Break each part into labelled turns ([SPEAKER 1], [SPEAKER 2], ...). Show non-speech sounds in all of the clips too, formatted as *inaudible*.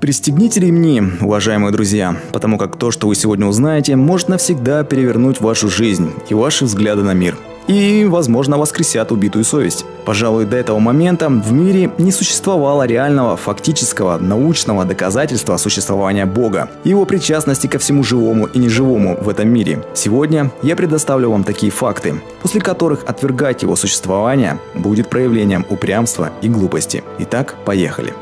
[SPEAKER 1] Пристегните ремни, уважаемые друзья, потому как то, что вы сегодня узнаете, может навсегда перевернуть вашу жизнь и ваши взгляды на мир. И, возможно, воскресят убитую совесть. Пожалуй, до этого момента в мире не существовало реального, фактического, научного доказательства существования Бога и его причастности ко всему живому и неживому в этом мире. Сегодня я предоставлю вам такие факты, после которых отвергать его существование будет проявлением упрямства и глупости. Итак, поехали.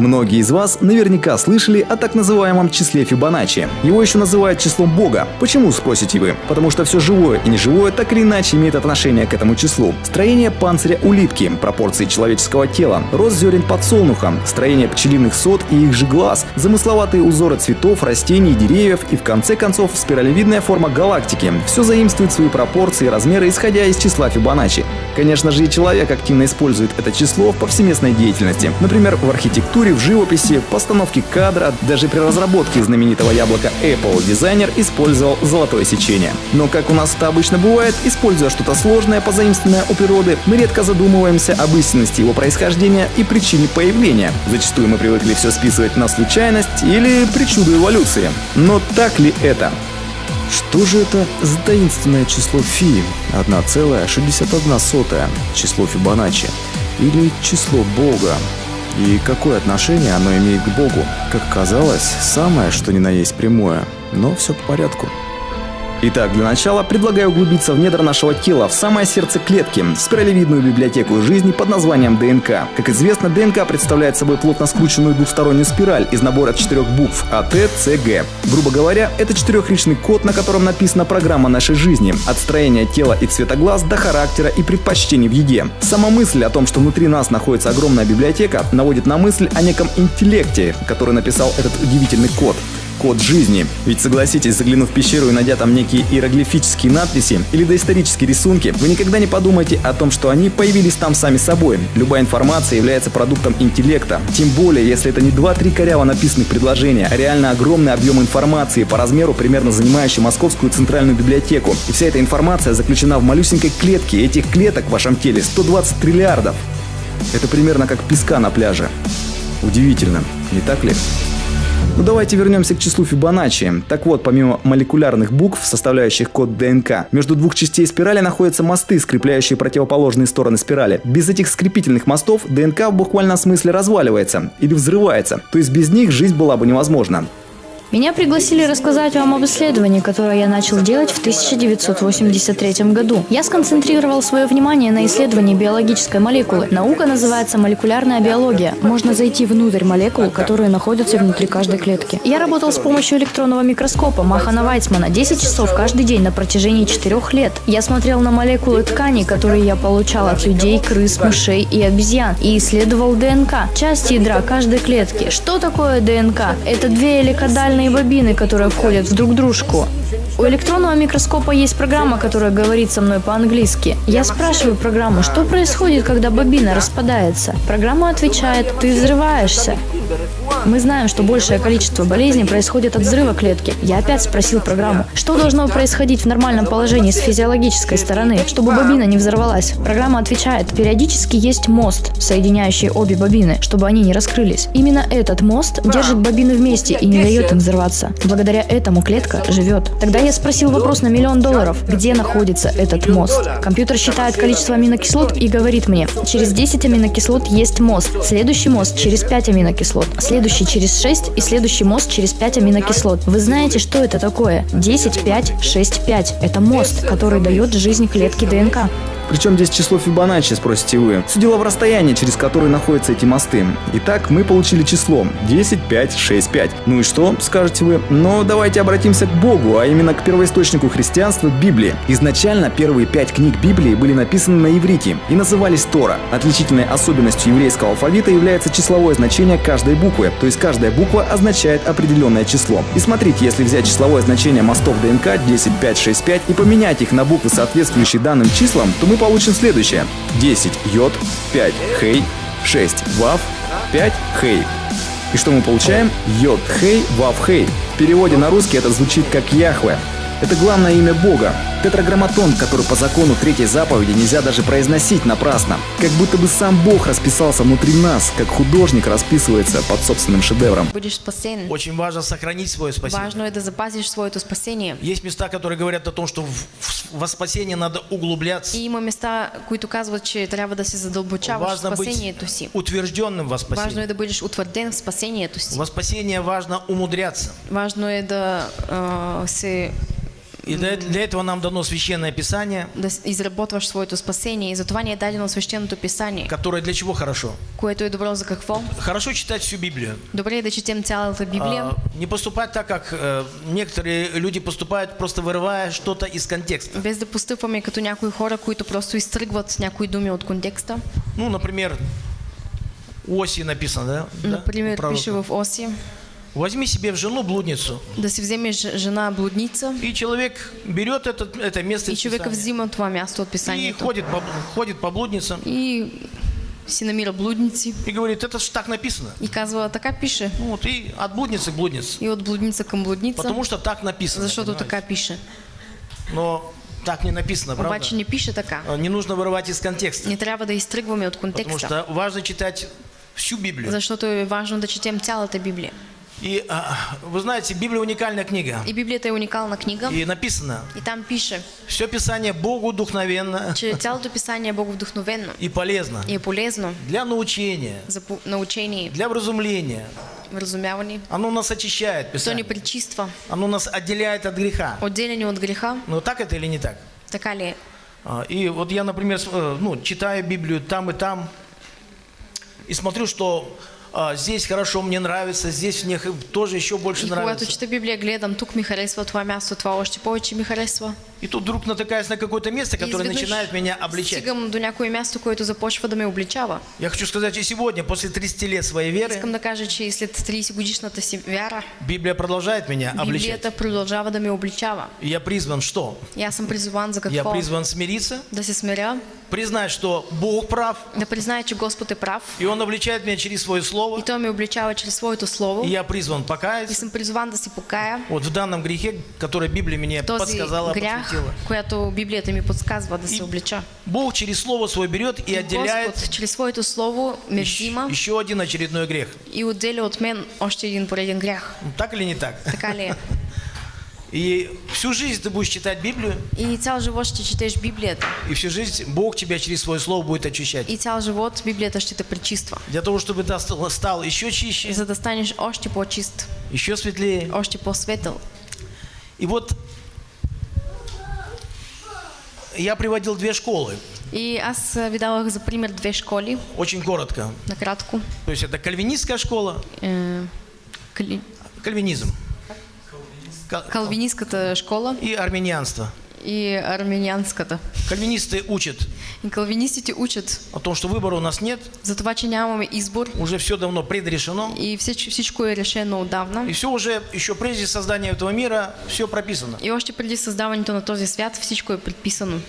[SPEAKER 1] Многие из вас наверняка слышали о так называемом числе Фибоначчи. Его еще называют числом Бога. Почему, спросите вы? Потому что все живое и неживое так или иначе имеет отношение к этому числу. Строение панциря улитки, пропорции человеческого тела, рост зерен подсолнуха, строение пчелиных сот и их же глаз, замысловатые узоры цветов, растений, деревьев и в конце концов спиралевидная форма галактики. Все заимствует свои пропорции и размеры, исходя из числа Фибоначчи. Конечно же и человек активно использует это число в повсеместной деятельности. Например, в архитектуре в живописи, постановке кадра, даже при разработке знаменитого яблока Apple дизайнер использовал золотое сечение. Но как у нас это обычно бывает, используя что-то сложное, позаимствованное у природы, мы редко задумываемся об истинности его происхождения и причине появления. Зачастую мы привыкли все списывать на случайность или причуду эволюции. Но так ли это? Что же это за таинственное число Фи? 1,61 число Фибоначчи. Или число Бога? И какое отношение оно имеет к Богу? Как казалось, самое, что ни на есть прямое. Но все по порядку. Итак, для начала предлагаю углубиться в недра нашего тела, в самое сердце клетки, в спиралевидную библиотеку жизни под названием ДНК. Как известно, ДНК представляет собой плотно скрученную двухстороннюю спираль из набора четырех букв А, Т, С, Г. Грубо говоря, это четырехличный код, на котором написана программа нашей жизни, от строения тела и цвета глаз до характера и предпочтений в еде. Сама мысль о том, что внутри нас находится огромная библиотека, наводит на мысль о неком интеллекте, который написал этот удивительный код код жизни. Ведь согласитесь, заглянув в пещеру и найдя там некие иероглифические надписи или доисторические рисунки, вы никогда не подумаете о том, что они появились там сами собой. Любая информация является продуктом интеллекта. Тем более, если это не 2-3 коряво написанных предложения, а реально огромный объем информации по размеру, примерно занимающий Московскую центральную библиотеку. И вся эта информация заключена в малюсенькой клетке. Этих клеток в вашем теле 120 триллиардов. Это примерно как песка на пляже. Удивительно, не так ли? Ну давайте вернемся к числу Фибоначчи. Так вот, помимо молекулярных букв, составляющих код ДНК, между двух частей спирали находятся мосты, скрепляющие противоположные стороны спирали. Без этих скрепительных мостов ДНК в буквальном смысле разваливается или взрывается, то есть без них жизнь была бы невозможна.
[SPEAKER 2] Меня пригласили рассказать вам об исследовании, которое я начал делать в 1983 году. Я сконцентрировал свое внимание на исследовании биологической молекулы. Наука называется молекулярная биология. Можно зайти внутрь молекул, которые находятся внутри каждой клетки. Я работал с помощью электронного микроскопа Махана Вайцмана 10 часов каждый день на протяжении 4 лет. Я смотрел на молекулы тканей, которые я получал от людей, крыс, мышей и обезьян, и исследовал ДНК, части ядра каждой клетки. Что такое ДНК? Это две эликодальные специальные бобины, которые входят в друг дружку. У электронного микроскопа есть программа, которая говорит со мной по-английски. Я спрашиваю программу, что происходит, когда бобина распадается. Программа отвечает, ты взрываешься. Мы знаем, что большее количество болезней происходит от взрыва клетки. Я опять спросил программу, что должно происходить в нормальном положении с физиологической стороны, чтобы бобина не взорвалась. Программа отвечает, периодически есть мост, соединяющий обе бобины, чтобы они не раскрылись. Именно этот мост держит бобины вместе и не дает им взорваться. Благодаря этому клетка живет. Тогда я спросил вопрос на миллион долларов, где находится этот мост. Компьютер считает количество аминокислот и говорит мне, через 10 аминокислот есть мост, следующий мост через 5 аминокислот, следующий через 6 и следующий мост через 5 аминокислот. Вы знаете, что это такое? 10, 5, 6, 5. Это мост, который дает жизнь клетке ДНК.
[SPEAKER 1] Причем здесь число Фибоначчи, спросите вы. Все дело в расстоянии, через которое находятся эти мосты. Итак, мы получили число 10, 5, 6, 5. Ну и что, скажете вы? Но давайте обратимся к Богу, а именно к первоисточнику христианства Библии. Изначально первые пять книг Библии были написаны на иврите и назывались Тора. Отличительной особенностью еврейского алфавита является числовое значение каждой буквы, то есть каждая буква означает определенное число. И смотрите, если взять числовое значение мостов ДНК 10, 5, 6, 5 и поменять их на буквы, соответствующие данным числам, то мы получим следующее. 10 йод, 5 хей, 6 вав, 5 хей. И что мы получаем? Йод хей, вав хей. В переводе на русский это звучит как Яхве. Это главное имя Бога. Тетраграмматон, который по закону третьей заповеди нельзя даже произносить напрасно. Как будто бы сам Бог расписался внутри нас, как художник расписывается под собственным шедевром.
[SPEAKER 3] Будешь спасен.
[SPEAKER 4] Очень важно сохранить свое спасение.
[SPEAKER 3] Важно е да запазиш своето спасение.
[SPEAKER 4] Есть места, которые говорят о том, что в- в- во спасение надо углубляться.
[SPEAKER 3] И има места, които казват, че трябва да се задълбочаваш в
[SPEAKER 4] Важно быть
[SPEAKER 3] спасението си.
[SPEAKER 4] утвержденным во
[SPEAKER 3] Важно
[SPEAKER 4] спасении.
[SPEAKER 3] е да бъдеш утвърден в спасението си.
[SPEAKER 4] Во спасение важно умудряться.
[SPEAKER 3] Важно е да а, се
[SPEAKER 4] И для, для этого нам дано священное писание,
[SPEAKER 3] да изработваш своето спасение. И затова ни е дадено свещеното писание,
[SPEAKER 4] которое для чего хорошо?
[SPEAKER 3] което е добро за какво?
[SPEAKER 4] Хорошо читать всю Библию.
[SPEAKER 3] Добре е да четем цялата Библия.
[SPEAKER 4] А, не поступать так, как э, некоторые люди поступают, просто вырывая что-то из контекста.
[SPEAKER 3] Без да постъпваме като някои хора, които просто изтръгват някои думи от контекста.
[SPEAKER 4] Ну, например, Оси написано, да? Да?
[SPEAKER 3] Например,
[SPEAKER 4] Пророка.
[SPEAKER 3] пише в Оси,
[SPEAKER 4] Возьми себе в жену блудницу.
[SPEAKER 3] да си вземеш жена блудница
[SPEAKER 4] И человек берет это, это место
[SPEAKER 3] и
[SPEAKER 4] из
[SPEAKER 3] човека
[SPEAKER 4] Писания
[SPEAKER 3] взима това място от
[SPEAKER 4] и
[SPEAKER 3] писанието.
[SPEAKER 4] ходит по, ходит по блудницам
[SPEAKER 3] И си намира блудници
[SPEAKER 4] и говорит, это ж так написано.
[SPEAKER 3] и казва, така пише.
[SPEAKER 4] Ну Вот, и от блудницы к блуднице.
[SPEAKER 3] И от блудница към блудница,
[SPEAKER 4] Потому что так написано.
[SPEAKER 3] защото
[SPEAKER 4] понимаете?
[SPEAKER 3] така пише.
[SPEAKER 4] Но так не написано, правда?
[SPEAKER 3] Обаче не пише така.
[SPEAKER 4] А, Не нужно вырывать из контекста.
[SPEAKER 3] Не трябва да изтръгваме от
[SPEAKER 4] Потому
[SPEAKER 3] контекста,
[SPEAKER 4] что важно читать всю Библию.
[SPEAKER 3] защото е важно да четем цялата Библия.
[SPEAKER 4] И а, вы знаете, Библия уникальная книга.
[SPEAKER 3] И Библията е уникална книга.
[SPEAKER 4] И написано,
[SPEAKER 3] И там пише,
[SPEAKER 4] все Писание Богу вдохновенно
[SPEAKER 3] цялото писание е боговдохновенно
[SPEAKER 4] и полезно
[SPEAKER 3] и полезно
[SPEAKER 4] для научения,
[SPEAKER 3] за научение,
[SPEAKER 4] для вразумления.
[SPEAKER 3] вразумяване.
[SPEAKER 4] Оно нас очищает,
[SPEAKER 3] То ни
[SPEAKER 4] Писание.
[SPEAKER 3] причиства.
[SPEAKER 4] Оно нас отделяет от греха.
[SPEAKER 3] Отделени от греха,
[SPEAKER 4] Ну так это или не так?
[SPEAKER 3] така ли?
[SPEAKER 4] А, И вот я, например, э, ну, читаю Библию там и там, и смотрю, что здесь хорошо, мне нравится, здесь мне тоже еще больше
[SPEAKER 3] И когато
[SPEAKER 4] нравится.
[SPEAKER 3] чета Библия, гледам, тук ми харесва това място, това още повече ми харесва.
[SPEAKER 4] И тут вдруг натыкаюсь на какое-то место,
[SPEAKER 3] И
[SPEAKER 4] которое начинает меня обличать.
[SPEAKER 3] Стигам до някое място, което започва да ме обличава.
[SPEAKER 4] Я хочу сказать, и сегодня, после 30 лет своей веры,
[SPEAKER 3] Искам да кажа, че и след 30 годишната си вяра,
[SPEAKER 4] Библия продолжает меня обличать.
[SPEAKER 3] Библията продължава да ме обличава.
[SPEAKER 4] И я призван что?
[SPEAKER 3] И аз съм призован за
[SPEAKER 4] Я призван смириться,
[SPEAKER 3] Да се смиря,
[SPEAKER 4] признать, что Бог прав,
[SPEAKER 3] да призная, че Господ е прав.
[SPEAKER 4] и Он обличает меня через Свое Слово,
[SPEAKER 3] И Той ме обличава чрез своето Слово.
[SPEAKER 4] и я призван
[SPEAKER 3] И
[SPEAKER 4] покаяться
[SPEAKER 3] съм призван да се покая.
[SPEAKER 4] вот в данном грехе, который Библия мне подсказала,
[SPEAKER 3] грях,
[SPEAKER 4] подсветила.
[SPEAKER 3] която Библията ми подсказва да
[SPEAKER 4] И
[SPEAKER 3] се облича.
[SPEAKER 4] Бог через Слово Свое берет и отделяет
[SPEAKER 3] Господ чрез своето Слово ме
[SPEAKER 4] еще,
[SPEAKER 3] взима
[SPEAKER 4] еще один очередной грех.
[SPEAKER 3] и отделя от мен още един пореден грях.
[SPEAKER 4] Ну, Так или не так?
[SPEAKER 3] Така ли е? *laughs*
[SPEAKER 4] И всю жизнь ты будешь читать Библию,
[SPEAKER 3] И цял живот ще четеш Библията.
[SPEAKER 4] и всю жизнь Бог тебя через Свое Слово будет очищать.
[SPEAKER 3] И цял живот Библията ще те пречиства.
[SPEAKER 4] Для того, чтобы ты стал, стал еще чище,
[SPEAKER 3] За да станеш още по-чист,
[SPEAKER 4] еще светлее.
[SPEAKER 3] още по-светъл.
[SPEAKER 4] И вот я приводил две школы,
[SPEAKER 3] И аз а, ви давах за пример две школи,
[SPEAKER 4] очень коротко.
[SPEAKER 3] накратко.
[SPEAKER 4] То есть это кальвинистская школа,
[SPEAKER 3] Е, кали-
[SPEAKER 4] кальвинизм Ка-
[SPEAKER 3] Калвинистската школа
[SPEAKER 4] и армянианство.
[SPEAKER 3] И армянианската.
[SPEAKER 4] Кальвинисты учат
[SPEAKER 3] И калвинистите учат
[SPEAKER 4] о том, что выбора у нас нет,
[SPEAKER 3] за това, че нямаме избор
[SPEAKER 4] уже все давно предрешено,
[SPEAKER 3] и всеч- всичко е решено отдавна.
[SPEAKER 4] и все уже, еще прежде создания этого мира, все прописано.
[SPEAKER 3] И още преди създаването на този свят всичко е предписано.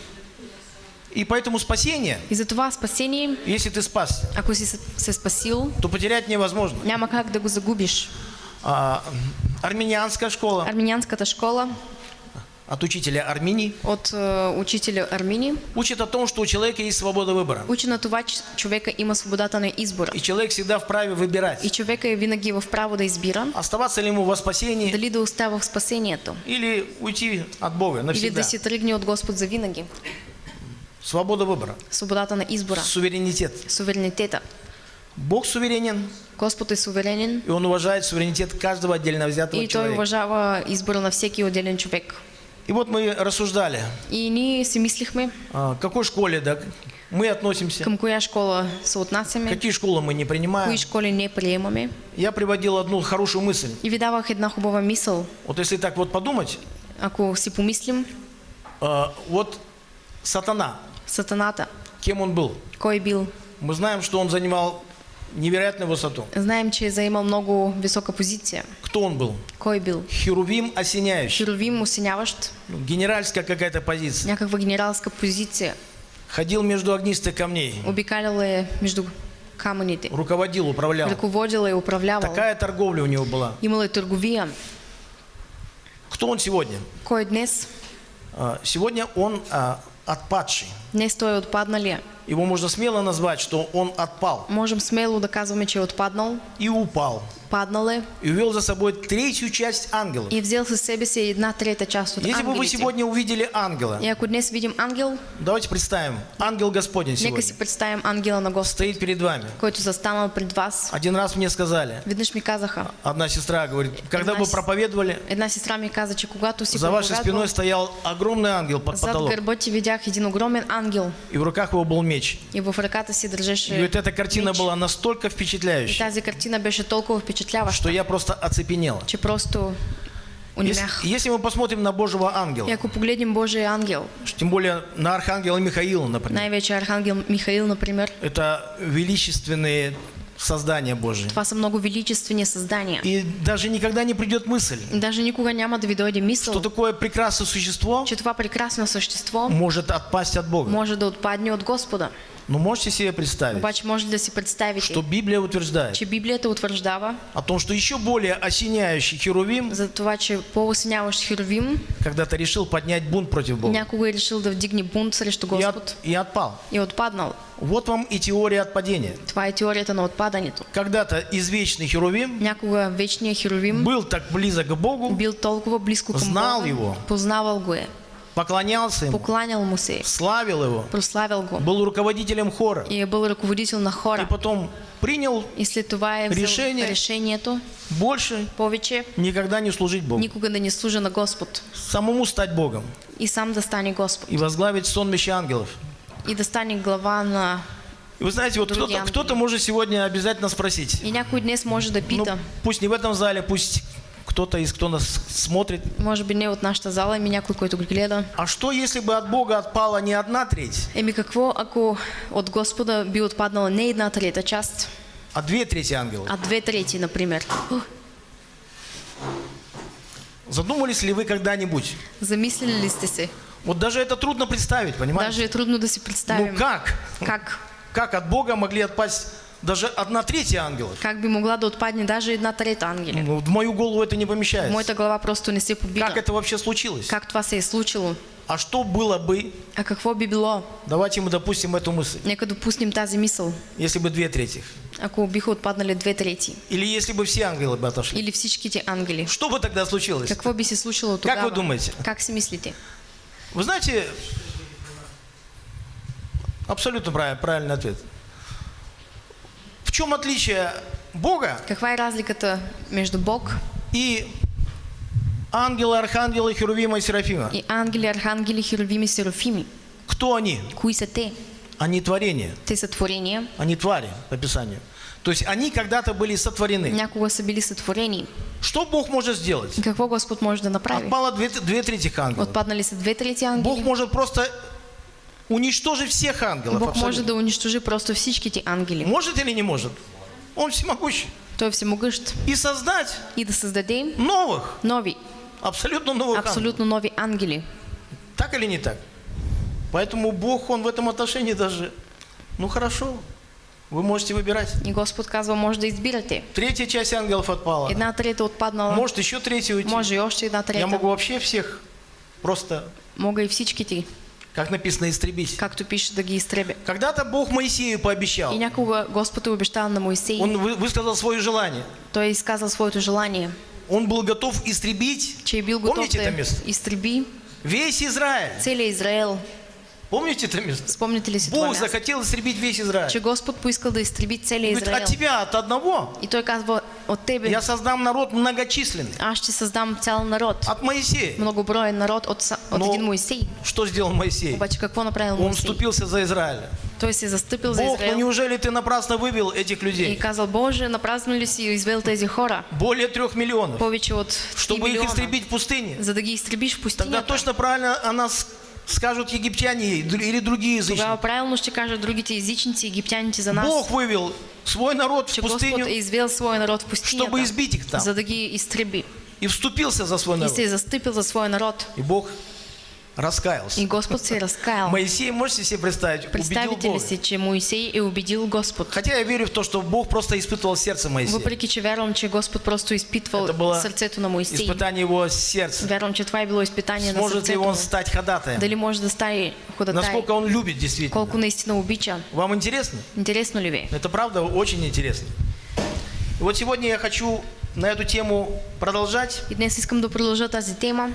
[SPEAKER 4] И поэтому спасение,
[SPEAKER 3] И затова спасение,
[SPEAKER 4] если ты спас,
[SPEAKER 3] ако си се- спасил,
[SPEAKER 4] то потерять невозможно.
[SPEAKER 3] няма как да го загубиш.
[SPEAKER 4] А, армянианская школа
[SPEAKER 3] Армянианската школа
[SPEAKER 4] от учителя Арминии
[SPEAKER 3] от е, учителя Армини
[SPEAKER 4] учит о том, что у человека есть свобода выбора.
[SPEAKER 3] учи на това, че човека има свободата на избора.
[SPEAKER 4] И человек всегда вправе выбирать,
[SPEAKER 3] И човека е винаги в право да избира
[SPEAKER 4] оставаться ли ему во спасении
[SPEAKER 3] дали да остава в спасението
[SPEAKER 4] или уйти от Бога
[SPEAKER 3] или
[SPEAKER 4] навсегда.
[SPEAKER 3] да си тръгне от Господ за винаги.
[SPEAKER 4] Свобода выбора,
[SPEAKER 3] Свободата на избора,
[SPEAKER 4] суверенитет.
[SPEAKER 3] суверенитета.
[SPEAKER 4] Бог суверенен,
[SPEAKER 3] Господ е суверенен
[SPEAKER 4] и Он уважает суверенитет каждого отдельно взятого
[SPEAKER 3] и Той
[SPEAKER 4] человека.
[SPEAKER 3] уважава избора на всеки отделен човек.
[SPEAKER 4] И вот мы рассуждали,
[SPEAKER 3] И ние си мислихме
[SPEAKER 4] а, к какой школе да, мы относимся,
[SPEAKER 3] към коя школа се отнасяме,
[SPEAKER 4] какие школы мы не принимаем.
[SPEAKER 3] кои школи не приемаме.
[SPEAKER 4] Я приводил одну хорошую мысль.
[SPEAKER 3] И ви давах една хубава мисъл.
[SPEAKER 4] Вот если так вот подумать,
[SPEAKER 3] Ако си помислим,
[SPEAKER 4] а, вот сатана,
[SPEAKER 3] Сатаната,
[SPEAKER 4] кем он был?
[SPEAKER 3] кой е бил?
[SPEAKER 4] Мы знаем, что он занимал невероятную высоту.
[SPEAKER 3] Знаем, че заимал много висока позиция.
[SPEAKER 4] Кто он был?
[SPEAKER 3] Кой е бил?
[SPEAKER 4] Херувим осеняющий.
[SPEAKER 3] Херовим, осеняващ,
[SPEAKER 4] Ну, Генеральская какая-то позиция.
[SPEAKER 3] някаква генералска позиция.
[SPEAKER 4] Ходил между огнистых камней.
[SPEAKER 3] Обикалял е между камъните.
[SPEAKER 4] Руководил, управлял.
[SPEAKER 3] Ръководил е, управлявал.
[SPEAKER 4] Такая торговля у него была.
[SPEAKER 3] Имал е търговия.
[SPEAKER 4] Кто он сегодня?
[SPEAKER 3] Кой днес?
[SPEAKER 4] А, Сегодня он а, отпадший.
[SPEAKER 3] Днес той е отпадналия.
[SPEAKER 4] Его можно смело назвать, что он отпал
[SPEAKER 3] Можем смело че е отпаднал,
[SPEAKER 4] и упал.
[SPEAKER 3] Паднал е
[SPEAKER 4] И увел за собой третью часть ангелов.
[SPEAKER 3] и взел със себе си една трета част от
[SPEAKER 4] Если бы вы сегодня увидели ангела,
[SPEAKER 3] И ако днес видим ангел,
[SPEAKER 4] давайте представим, ангел Господень
[SPEAKER 3] нека
[SPEAKER 4] сегодня
[SPEAKER 3] си представим ангела на Господ,
[SPEAKER 4] стоит перед вами.
[SPEAKER 3] който застанал пред вас.
[SPEAKER 4] Один раз мне сказали,
[SPEAKER 3] Веднъж ми казаха,
[SPEAKER 4] одна сестра говорит, когда вы
[SPEAKER 3] с-
[SPEAKER 4] проповедовали,
[SPEAKER 3] една сестра ми каза, че когато си
[SPEAKER 4] за вашей спиной стоял огромный ангел под
[SPEAKER 3] зад
[SPEAKER 4] потолок,
[SPEAKER 3] гърба ти видях един огромен ангел
[SPEAKER 4] и в руках его был меч.
[SPEAKER 3] и в ръката си
[SPEAKER 4] И
[SPEAKER 3] държеше
[SPEAKER 4] вот эта картина
[SPEAKER 3] меч.
[SPEAKER 4] была настолько
[SPEAKER 3] И
[SPEAKER 4] впечатляющая,
[SPEAKER 3] тази картина беше толкова впечатляваща,
[SPEAKER 4] что я просто оцепенел.
[SPEAKER 3] че просто
[SPEAKER 4] Если, если мы посмотрим на Божьего ангела,
[SPEAKER 3] ако погледнем Божия ангел,
[SPEAKER 4] тем более на архангела Михаила, например,
[SPEAKER 3] най-вече архангел Михаил, например,
[SPEAKER 4] это величественные создания Божьи.
[SPEAKER 3] това са много величествени създания.
[SPEAKER 4] И даже никогда не придет мысль,
[SPEAKER 3] И даже никога няма да ви дойде мисъл,
[SPEAKER 4] что такое прекрасное существо
[SPEAKER 3] че това прекрасно същество
[SPEAKER 4] может отпасть от Бога.
[SPEAKER 3] може да отпадне от Господа.
[SPEAKER 4] Но можете себе представить,
[SPEAKER 3] Обаче може да си представите,
[SPEAKER 4] что Библия утверждает
[SPEAKER 3] че Библията утвърждава
[SPEAKER 4] о том, что еще более осеняющий Херувим
[SPEAKER 3] за това, че по-осеняващ Херовим
[SPEAKER 4] когда-то решил поднять бунт против Бога
[SPEAKER 3] някога решил да вдигне бунт срещу
[SPEAKER 4] и,
[SPEAKER 3] Господ
[SPEAKER 4] от- и отпал.
[SPEAKER 3] и отпаднал.
[SPEAKER 4] Вот вам и теория отпадения.
[SPEAKER 3] Това е теорията на отпадането.
[SPEAKER 4] Когда-то извечный Херувим
[SPEAKER 3] Някога вечният Херовим
[SPEAKER 4] был так близок к Богу,
[SPEAKER 3] бил толкова близко към
[SPEAKER 4] Знал
[SPEAKER 3] Бога,
[SPEAKER 4] его.
[SPEAKER 3] познавал го е,
[SPEAKER 4] поклонялся ему,
[SPEAKER 3] покланял му се,
[SPEAKER 4] славил его,
[SPEAKER 3] прославил го
[SPEAKER 4] был руководителем хора.
[SPEAKER 3] и е бил ръководител на
[SPEAKER 4] И
[SPEAKER 3] хора.
[SPEAKER 4] потом принял
[SPEAKER 3] И след това е
[SPEAKER 4] Решение.
[SPEAKER 3] решението
[SPEAKER 4] больше
[SPEAKER 3] повече
[SPEAKER 4] никогда не служить Богу.
[SPEAKER 3] никога да не служа на Господ
[SPEAKER 4] Самому стать Богом
[SPEAKER 3] и сам да стане Господ
[SPEAKER 4] и возглавить сонмище ангелов.
[SPEAKER 3] И да стане глава на...
[SPEAKER 4] Вы знаете, вот кто-то,
[SPEAKER 3] ангелы.
[SPEAKER 4] кто-то может сегодня обязательно спросить. Ну, пусть не в этом зале, пусть кто-то из кто нас смотрит.
[SPEAKER 3] може би не от нашата зала, ами някой, който го гледа.
[SPEAKER 4] А что, если бы от Бога отпала не одна треть,
[SPEAKER 3] Еми какво, ако от Господа би отпаднала не една трета част,
[SPEAKER 4] а две трети ангелов?
[SPEAKER 3] а две трети, например? Ух,
[SPEAKER 4] Задумались ли вы когда-нибудь?
[SPEAKER 3] Замислили ли сте?
[SPEAKER 4] Вот даже это трудно представить, понимаете?
[SPEAKER 3] Даже трудно да си представим.
[SPEAKER 4] Ну как?
[SPEAKER 3] Как?
[SPEAKER 4] Как от Бога могли отпасть даже одна третья ангелов?
[SPEAKER 3] Как би могла да отпадне даже една трета ангели?
[SPEAKER 4] Ну, в мою голову это не помещается.
[SPEAKER 3] моята глава просто не се побира.
[SPEAKER 4] Как это вообще случилось?
[SPEAKER 3] Как това се е случило?
[SPEAKER 4] А что было бы,
[SPEAKER 3] А какво би било?
[SPEAKER 4] давайте мы допустим эту мысль,
[SPEAKER 3] Нека допуснем тази мисъл.
[SPEAKER 4] если бы две трети.
[SPEAKER 3] Ако биха отпаднали две трети.
[SPEAKER 4] Или если бы все ангелы бы отошли.
[SPEAKER 3] Или всичките ангели.
[SPEAKER 4] Что бы тогда случилось?
[SPEAKER 3] Какво би се случило
[SPEAKER 4] Как
[SPEAKER 3] тогава?
[SPEAKER 4] вы думаете?
[SPEAKER 3] Как си мислите?
[SPEAKER 4] Вы знаете, абсолютно правильный, правильный ответ. В чем отличие Бога
[SPEAKER 3] Каква е разликата между Бог
[SPEAKER 4] и ангела, архангела, херувима и серафима?
[SPEAKER 3] и ангели, архангели, херовими, серафими?
[SPEAKER 4] Кто они?
[SPEAKER 3] Кои са те?
[SPEAKER 4] Они творения,
[SPEAKER 3] Те са творения.
[SPEAKER 4] они твари по Писанию. То есть они когда-то были сотворены.
[SPEAKER 3] Някога са били сътворени.
[SPEAKER 4] Что Бог может сделать?
[SPEAKER 3] Какво Господ може да направи?
[SPEAKER 4] Отпало две, две трети ангелов.
[SPEAKER 3] Отпаднали са две трети
[SPEAKER 4] Бог
[SPEAKER 3] ангели.
[SPEAKER 4] может просто уничтожить всех ангелов.
[SPEAKER 3] Бог може
[SPEAKER 4] абсолютно.
[SPEAKER 3] да унищожи просто всичките ангели.
[SPEAKER 4] Может или не может? Он всемогущий.
[SPEAKER 3] Той е всемогъщ.
[SPEAKER 4] И создать
[SPEAKER 3] И да създаде
[SPEAKER 4] новых,
[SPEAKER 3] нови,
[SPEAKER 4] абсолютно новых ангелов.
[SPEAKER 3] абсолютно нови ангели.
[SPEAKER 4] Так или не так? Поэтому Бог, Он в этом отношении даже, ну хорошо, вы можете выбирать.
[SPEAKER 3] И Господ казва, може да избирате.
[SPEAKER 4] Третья часть ангелов отпала.
[SPEAKER 3] Една трета отпаднала.
[SPEAKER 4] Может еще третья уйти.
[SPEAKER 3] Може и още една
[SPEAKER 4] Я
[SPEAKER 3] трета.
[SPEAKER 4] могу вообще всех просто,
[SPEAKER 3] Мога и всичките,
[SPEAKER 4] как написано, истребить.
[SPEAKER 3] както пише, да ги изтребя.
[SPEAKER 4] Когда-то Бог Моисею пообещал.
[SPEAKER 3] И някога Господ е обещал на Моисей.
[SPEAKER 4] Он вы- высказал свое желание.
[SPEAKER 3] Той е изказал своето желание,
[SPEAKER 4] Он был готов истребить,
[SPEAKER 3] че е бил готов
[SPEAKER 4] Помните
[SPEAKER 3] да
[SPEAKER 4] это место?
[SPEAKER 3] изтреби
[SPEAKER 4] весь Израиль.
[SPEAKER 3] целия Израел.
[SPEAKER 4] Помните это место?
[SPEAKER 3] Спомняте ли си това
[SPEAKER 4] Бог захотел истребить весь Израиль.
[SPEAKER 3] Че Господ поискал да изтреби целия
[SPEAKER 4] Говорит,
[SPEAKER 3] Израел.
[SPEAKER 4] от тебя, от одного,
[SPEAKER 3] И той казва, от тебе
[SPEAKER 4] я создам народ многочисленный.
[SPEAKER 3] аз ще създам цял народ.
[SPEAKER 4] От Моисея.
[SPEAKER 3] Многоброен народ от, от
[SPEAKER 4] Но
[SPEAKER 3] един Моисей.
[SPEAKER 4] что сделал Моисей?
[SPEAKER 3] Обаче какво направил
[SPEAKER 4] Он
[SPEAKER 3] Моисей?
[SPEAKER 4] вступился за Израиля.
[SPEAKER 3] Той се е застъпил за
[SPEAKER 4] Бог, ну неужели ты напрасно вывел этих
[SPEAKER 3] и
[SPEAKER 4] людей?
[SPEAKER 3] казал, Боже, напразно ли си извел тези хора?
[SPEAKER 4] Более трех миллионов.
[SPEAKER 3] Повече от 3
[SPEAKER 4] Чтобы их
[SPEAKER 3] милиона,
[SPEAKER 4] истребить в пустыне.
[SPEAKER 3] за да ги изтребиш в
[SPEAKER 4] Тогда
[SPEAKER 3] пустинята.
[SPEAKER 4] точно правильно о нас скажут египтяне или другие
[SPEAKER 3] Тогава
[SPEAKER 4] язычники.
[SPEAKER 3] правилно ще кажат другите езичници, египтяните за нас,
[SPEAKER 4] Бог вывел свой народ в пустыню
[SPEAKER 3] извел своя народ в
[SPEAKER 4] чтобы
[SPEAKER 3] пустинята,
[SPEAKER 4] избить их там.
[SPEAKER 3] за да ги изтреби.
[SPEAKER 4] и вступился за свой
[SPEAKER 3] И
[SPEAKER 4] народ.
[SPEAKER 3] се е застъпил за своя народ.
[SPEAKER 4] И Бог раскаялся.
[SPEAKER 3] И Господ се раскаял. *laughs*
[SPEAKER 4] Моисей, можете себе представить, убедил
[SPEAKER 3] Представите ли
[SPEAKER 4] Бога.
[SPEAKER 3] че Моисей е убедил Господ?
[SPEAKER 4] Хотя я верю в то, что Бог просто испытывал сердце Моисея.
[SPEAKER 3] Въпреки, че вярвам, че Господ просто изпитвал
[SPEAKER 4] Это было
[SPEAKER 3] сърцето на Моисей.
[SPEAKER 4] испытание его сердца.
[SPEAKER 3] Вярвам, че това е било изпитание на
[SPEAKER 4] Сможет ли
[SPEAKER 3] сърцето
[SPEAKER 4] он стать ходатаем?
[SPEAKER 3] Дали може да стане ходатай?
[SPEAKER 4] Насколько он любит действительно.
[SPEAKER 3] Колко наистина обича?
[SPEAKER 4] Вам интересно?
[SPEAKER 3] Интересно ли ви?
[SPEAKER 4] Это правда очень интересно. И вот сегодня я хочу на эту тему продолжать.
[SPEAKER 3] И днес искам да продължа тази тема.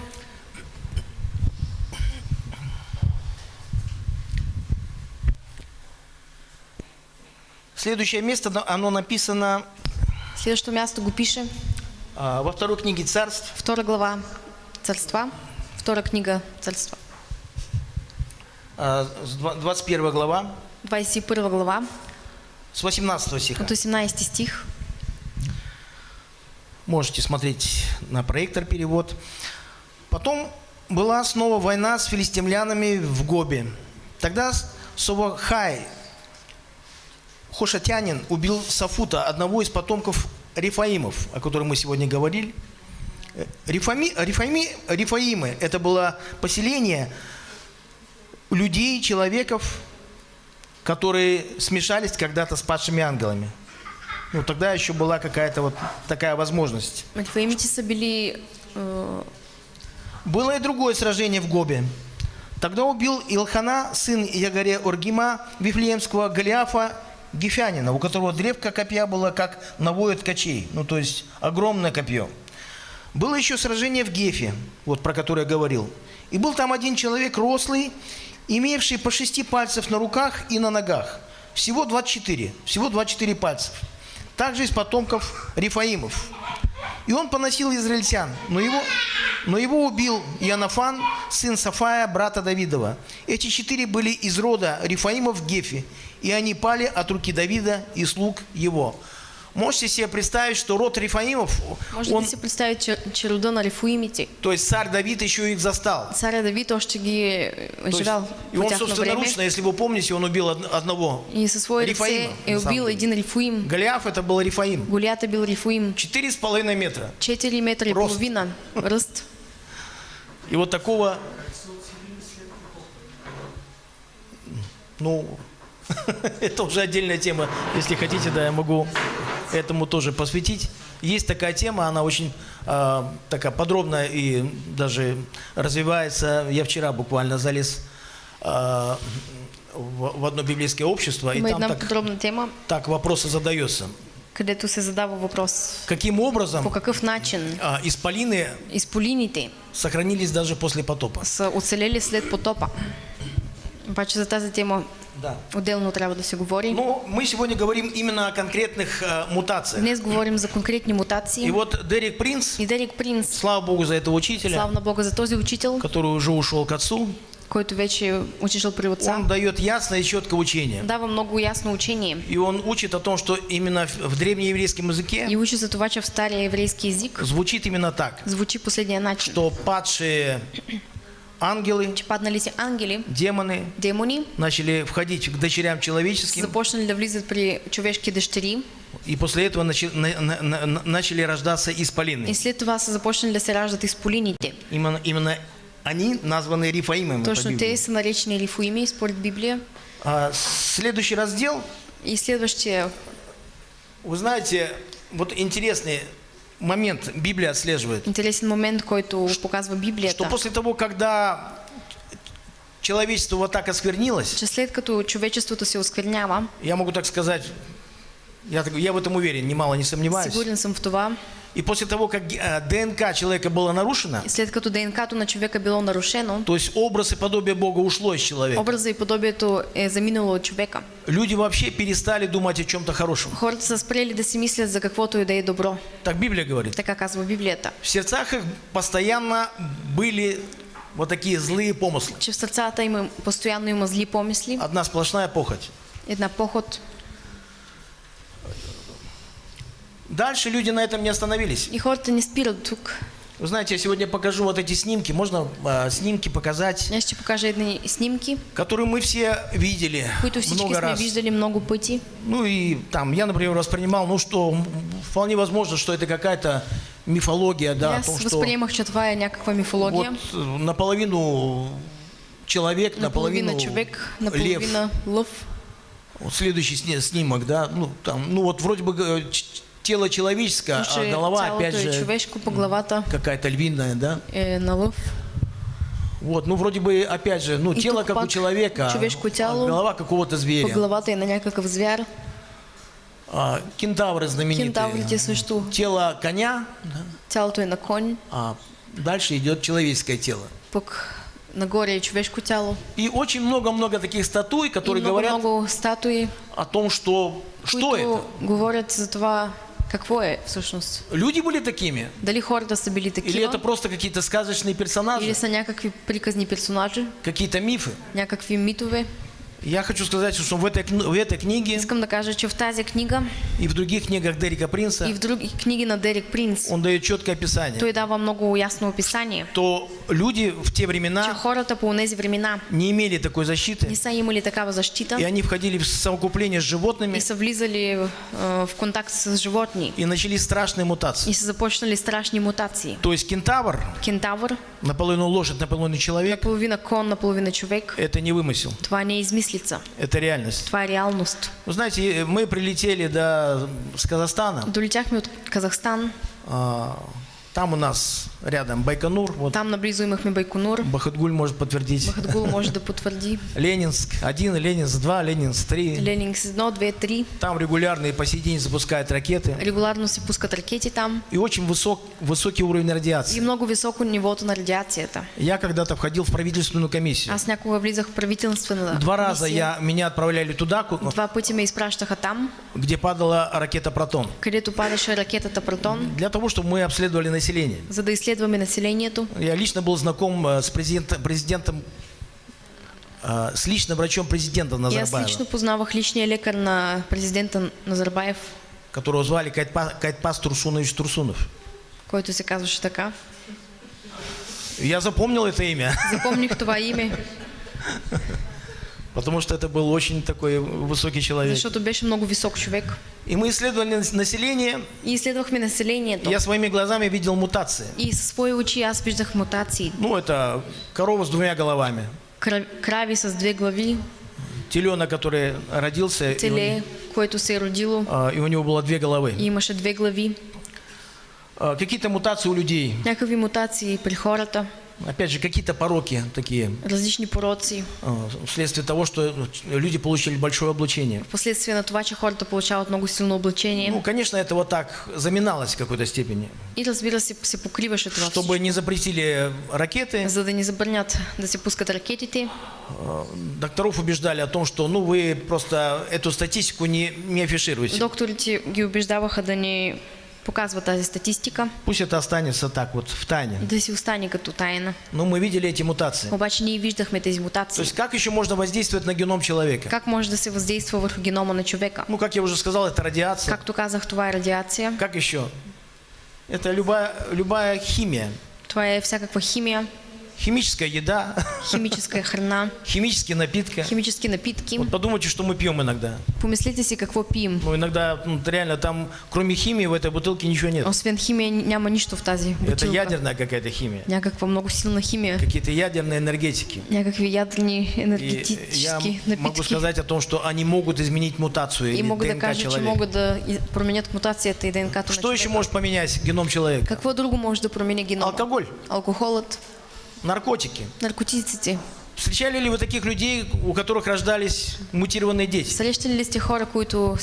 [SPEAKER 4] Следующее место, но- оно написано
[SPEAKER 3] Следващото място го пише
[SPEAKER 4] а, во второй книге царств,
[SPEAKER 3] втора глава Царства, втора книга Царства,
[SPEAKER 4] а, с два- 21 глава,
[SPEAKER 3] 21 глава,
[SPEAKER 4] с 18 стиха.
[SPEAKER 3] от 18 стих.
[SPEAKER 4] Можете смотреть на проектор перевод. Потом была снова война с филистимлянами в Гобе. Тогда Совахай, Хошатянин, убил Сафута, одного из потомков Рифаимов, о котором мы сегодня говорили. Э, Рифами, Рифаими, Рифаимы – это было поселение людей, человеков, которые смешались когда-то с падшими ангелами. Ну, тогда еще была какая-то вот такая возможность.
[SPEAKER 3] Рефаимите са били е,
[SPEAKER 4] Было и другое сражение в Гобе. Тогда убил Илхана, сын Ягаре Оргима, Вифлеемского Голиафа Гефянина, у которого древко копья было как навоет ткачей, ну то есть огромное копье. Было еще сражение в Гефе, вот про которое я говорил. И был там один человек рослый, имевший по шести пальцев на руках и на ногах. Всего 24, всего 24 пальцев. Также из потомков Рифаимов. И он поносил израильтян, но его, но его убил Янафан, сын Сафая, брата Давидова. Эти четыре были из рода Рифаимов в Гефе, и они пали от руки Давида и слуг его. Можете себе представить, что род Рифаимов,
[SPEAKER 3] Може
[SPEAKER 4] он,
[SPEAKER 3] да си представите, че, че рода на рефуимите,
[SPEAKER 4] то есть царь Давид еще их застал.
[SPEAKER 3] царя Давид още ги живял
[SPEAKER 4] и он собственноручно, если вы помните, он убил од- одного
[SPEAKER 3] и свои ръце
[SPEAKER 4] Рифаима, самом
[SPEAKER 3] убил
[SPEAKER 4] деле.
[SPEAKER 3] един рефуим.
[SPEAKER 4] Голиаф это был Рифаим.
[SPEAKER 3] Голята е бил рефуим.
[SPEAKER 4] Четыре с половиной метра.
[SPEAKER 3] 4 метра и
[SPEAKER 4] Рост.
[SPEAKER 3] половина ръст.
[SPEAKER 4] И вот такого, ну, *laughs* это уже отдельная тема. Если хотите, да, я могу этому тоже посвятить. Есть такая тема, она очень а, такая подробная и даже развивается. Я вчера буквально залез а, в, в одно библейское общество, и там так,
[SPEAKER 3] подробна тема,
[SPEAKER 4] так вопросы задается.
[SPEAKER 3] където се задава въпрос.
[SPEAKER 4] Каким образом
[SPEAKER 3] По какъв начин
[SPEAKER 4] а, исполины
[SPEAKER 3] изполините
[SPEAKER 4] сохранились даже после потопа?
[SPEAKER 3] са оцелели след потопа? Обаче за тази тема
[SPEAKER 4] Да.
[SPEAKER 3] отделно трябва да се говори.
[SPEAKER 4] Но мы сегодня говорим именно о конкретных а, мутациях.
[SPEAKER 3] Днес говорим за конкретни мутации.
[SPEAKER 4] И вот Дерек Принц,
[SPEAKER 3] И Дерек Принц,
[SPEAKER 4] слава богу за этого учителя,
[SPEAKER 3] слава на Бога за този учител,
[SPEAKER 4] который уже ушел к отцу,
[SPEAKER 3] който вече отишъл при отца,
[SPEAKER 4] он дает ясное и четкое учение.
[SPEAKER 3] дава много ясно учение.
[SPEAKER 4] И он учит о том, что именно в древнееврейском языке
[SPEAKER 3] И учи за това, че в стария еврейски език
[SPEAKER 4] звучит именно так,
[SPEAKER 3] звучи последния начин.
[SPEAKER 4] что падшие ангелы,
[SPEAKER 3] ангели,
[SPEAKER 4] демоны
[SPEAKER 3] демони,
[SPEAKER 4] начали входить к дочерям человеческим,
[SPEAKER 3] започнали да при
[SPEAKER 4] и после этого начи- на- на- на- на- начали рождаться
[SPEAKER 3] и
[SPEAKER 4] исполины.
[SPEAKER 3] след това са започнали да се раждат изполините.
[SPEAKER 4] Именно, именно они названы Рифаимами.
[SPEAKER 3] Точно те са наречени рифуими според Библия.
[SPEAKER 4] А, следующий раздел
[SPEAKER 3] И следващия,
[SPEAKER 4] Вы знаете, вот интересный момент Библия отслеживает,
[SPEAKER 3] интересен момент, който показва
[SPEAKER 4] что
[SPEAKER 3] Библията,
[SPEAKER 4] после того, когда человечество вот так осквернилось,
[SPEAKER 3] че след като човечеството се осквернява,
[SPEAKER 4] я могу так сказать, я, я в этом уверен, немало не сомневаюсь,
[SPEAKER 3] сигурен съм в това,
[SPEAKER 4] и после того, как э, ДНК человека было нарушено,
[SPEAKER 3] и след като ДНК-то на човека било нарушено,
[SPEAKER 4] то есть образ и подобие Бога ушло из человека,
[SPEAKER 3] образа и подобието е заминало от човека.
[SPEAKER 4] люди вообще перестали думать о чем-то хорошем.
[SPEAKER 3] Хората са спрели да си мислят за каквото и да е добро.
[SPEAKER 4] Так Библия говорит.
[SPEAKER 3] Така казва Библията.
[SPEAKER 4] В сердцах их постоянно были вот такие злые помыслы.
[SPEAKER 3] Че в сърцата им постоянно има зли помисли,
[SPEAKER 4] Одна сплошная похоть.
[SPEAKER 3] една поход.
[SPEAKER 4] Дальше люди на этом не остановились.
[SPEAKER 3] И хората не спират тук.
[SPEAKER 4] Вы знаете, я сегодня покажу вот эти снимки. Можно а, снимки показать,
[SPEAKER 3] Днес ще покажа едни снимки,
[SPEAKER 4] которые мы все видели много раз.
[SPEAKER 3] виждали много пъти.
[SPEAKER 4] Ну и там, я, например, воспринимал, ну что, вполне возможно, что это какая-то мифология, да, о
[SPEAKER 3] аз
[SPEAKER 4] том, что
[SPEAKER 3] възприемах, че това е някаква мифология.
[SPEAKER 4] вот э, наполовину человек, наполовину,
[SPEAKER 3] наполовина човек,
[SPEAKER 4] лев.
[SPEAKER 3] наполовина лъв.
[SPEAKER 4] Вот следующий сни- снимок, да, ну там, ну вот вроде бы э, тело человеческое, а голова опять же какая-то львиная, да.
[SPEAKER 3] е на лъв.
[SPEAKER 4] Вот, ну вроде бы опять же, ну
[SPEAKER 3] И
[SPEAKER 4] тело как у человека, а голова какого-то зверя.
[SPEAKER 3] главата е на някакъв звяр.
[SPEAKER 4] А, кентавры знаменитые.
[SPEAKER 3] Кентаврите също.
[SPEAKER 4] Тело коня, да,
[SPEAKER 3] Тялото е на конь,
[SPEAKER 4] а дальше идет человеческое тело.
[SPEAKER 3] пък нагоре е човешко тяло.
[SPEAKER 4] И очень много-много таких статуй,
[SPEAKER 3] И
[SPEAKER 4] которые
[SPEAKER 3] много,
[SPEAKER 4] говорят
[SPEAKER 3] много статуи,
[SPEAKER 4] о том, что что это.
[SPEAKER 3] говорят за това какво е всъщност.
[SPEAKER 4] Люди были такими?
[SPEAKER 3] Дали хората са били
[SPEAKER 4] Или это просто какие-то сказочные персонажи,
[SPEAKER 3] или са някакви приказни персонажи,
[SPEAKER 4] какие-то мифы?
[SPEAKER 3] някакви митове.
[SPEAKER 4] Я хочу сказать, что в этой, в этой книге
[SPEAKER 3] Искам да кажа, че в тази книга
[SPEAKER 4] и в других книгах Дерека Принца
[SPEAKER 3] и в други книги на Дерек Принц,
[SPEAKER 4] он дает четкое описание,
[SPEAKER 3] той дава много ясно описание,
[SPEAKER 4] то люди в те
[SPEAKER 3] че
[SPEAKER 4] времена
[SPEAKER 3] хората по тези времена
[SPEAKER 4] не имели такой защиты,
[SPEAKER 3] не са имали такава защита.
[SPEAKER 4] И они входили в совокупление с животными
[SPEAKER 3] и са влизали в, в контакт с животни.
[SPEAKER 4] и начались страшные мутации.
[SPEAKER 3] и са започнали страшни мутации.
[SPEAKER 4] То есть кентавр,
[SPEAKER 3] Кентавър,
[SPEAKER 4] наполовину лошадь, наполовину человек,
[SPEAKER 3] половина кон, наполовина човек,
[SPEAKER 4] это не вымысел,
[SPEAKER 3] това не е измислица,
[SPEAKER 4] это реальность.
[SPEAKER 3] това е реалност.
[SPEAKER 4] Вы знаете, мы прилетели до, с Казахстана,
[SPEAKER 3] Долетяхме от Казахстан,
[SPEAKER 4] а, там у нас рядом Байконур, вот
[SPEAKER 3] там наблизо имахме Байконур,
[SPEAKER 4] Бахатгуль может подтвердить.
[SPEAKER 3] Бахатгул *laughs* може да потвърди,
[SPEAKER 4] Ленинск 1, Ленинск 2, Ленинск 3.
[SPEAKER 3] Ленинг 1, 2, 3,
[SPEAKER 4] Там регулярно и по сей день запускают ракеты.
[SPEAKER 3] регулярно се пускат ракети там
[SPEAKER 4] И очень высок, высокий уровень
[SPEAKER 3] и
[SPEAKER 4] радиации.
[SPEAKER 3] много високо нивото на радиацията.
[SPEAKER 4] Я когда-то входил в правительственную комиссию.
[SPEAKER 3] Аз някога влизах в правителствена
[SPEAKER 4] Два раза я, меня отправляли туда,
[SPEAKER 3] Два пъти ме изпращаха там,
[SPEAKER 4] где падала ракета «Протон».
[SPEAKER 3] където падаше ракетата Протон,
[SPEAKER 4] Для того, чтобы мы обследовали население.
[SPEAKER 3] за да изследваме населението.
[SPEAKER 4] Я лично был знаком э, с президентом, президентом э, с личным врачом президента Назарбаева,
[SPEAKER 3] лично познавах личния лекар на президента Назарбаев,
[SPEAKER 4] которого звали Кайтпа- Кайтпас Турсунович Турсунов.
[SPEAKER 3] който се казваше така.
[SPEAKER 4] Я запомнил это имя,
[SPEAKER 3] Запомних това име, *laughs*
[SPEAKER 4] потому что это был очень такой высокий человек.
[SPEAKER 3] защото беше много висок човек.
[SPEAKER 4] И мы исследовали нас- население,
[SPEAKER 3] И изследвахме населението.
[SPEAKER 4] и я своими глазами видел мутации.
[SPEAKER 3] И със свои очи аз виждах мутации.
[SPEAKER 4] Ну, это корова с двумя головами,
[SPEAKER 3] Кра- Крави с две глави,
[SPEAKER 4] теленок, который родился,
[SPEAKER 3] теле, което се е родило
[SPEAKER 4] а, и у него было две головы.
[SPEAKER 3] и имаше две глави.
[SPEAKER 4] А, Какие-то мутации у людей,
[SPEAKER 3] Някакви мутации при хората,
[SPEAKER 4] опять же, какие-то пороки такие,
[SPEAKER 3] различни пороци.
[SPEAKER 4] а, вследствие того, что люди получили большое облучение.
[SPEAKER 3] Впоследствие на това, че хората получават много силно облачение.
[SPEAKER 4] Ну, конечно, это вот так заминалось в какой-то степени.
[SPEAKER 3] И разбира се, се покриваше това
[SPEAKER 4] Чтобы не запретили ракеты,
[SPEAKER 3] За да ни забранят да се пускат ракетите,
[SPEAKER 4] а, докторов убеждали о том, что ну вы просто эту статистику не, не афишируете.
[SPEAKER 3] докторите ги убеждаваха да ни показват тази статистика
[SPEAKER 4] Пусть это останется так вот в тайне.
[SPEAKER 3] да си остане като тайна.
[SPEAKER 4] Но мы видели эти мутации.
[SPEAKER 3] Обаче ние виждахме тези
[SPEAKER 4] То
[SPEAKER 3] мутации.
[SPEAKER 4] есть как еще можно воздействовать на геном человека?
[SPEAKER 3] Как може да се въздейства върху генома на човека?
[SPEAKER 4] Ну, как я уже сказал, это радиация.
[SPEAKER 3] Както казах, това е радиация,
[SPEAKER 4] Как еще? Это любая, любая химия.
[SPEAKER 3] това е всякаква химия,
[SPEAKER 4] Химическая еда,
[SPEAKER 3] химическа храна,
[SPEAKER 4] химические напитки.
[SPEAKER 3] химически напитки.
[SPEAKER 4] Вот подумайте, что мы пьем иногда.
[SPEAKER 3] Помислите си какво пием.
[SPEAKER 4] Ну, иногда ну, реально там, кроме химии, в этой бутылке ничего нет.
[SPEAKER 3] Освен химия няма нищо в тази
[SPEAKER 4] Это
[SPEAKER 3] бутилка.
[SPEAKER 4] ядерная какая-то химия.
[SPEAKER 3] Някаква много силна химия.
[SPEAKER 4] Какие-то ядерные энергетики.
[SPEAKER 3] Някакви ядрени
[SPEAKER 4] И я могу сказать о том, что они могут изменить мутацию
[SPEAKER 3] И
[SPEAKER 4] или ДНК
[SPEAKER 3] кажа, че
[SPEAKER 4] человека.
[SPEAKER 3] могат да и- променят мутацията и ДНК-то на
[SPEAKER 4] Что еще может поменять геном человека?
[SPEAKER 3] Какво друго може да промени генома?
[SPEAKER 4] Алкоголь,
[SPEAKER 3] Алкохолът,
[SPEAKER 4] наркотики.
[SPEAKER 3] наркотиците.
[SPEAKER 4] Встречали ли вы таких людей, у которых рождались мутированные дети?
[SPEAKER 3] Срещали ли сте хора, които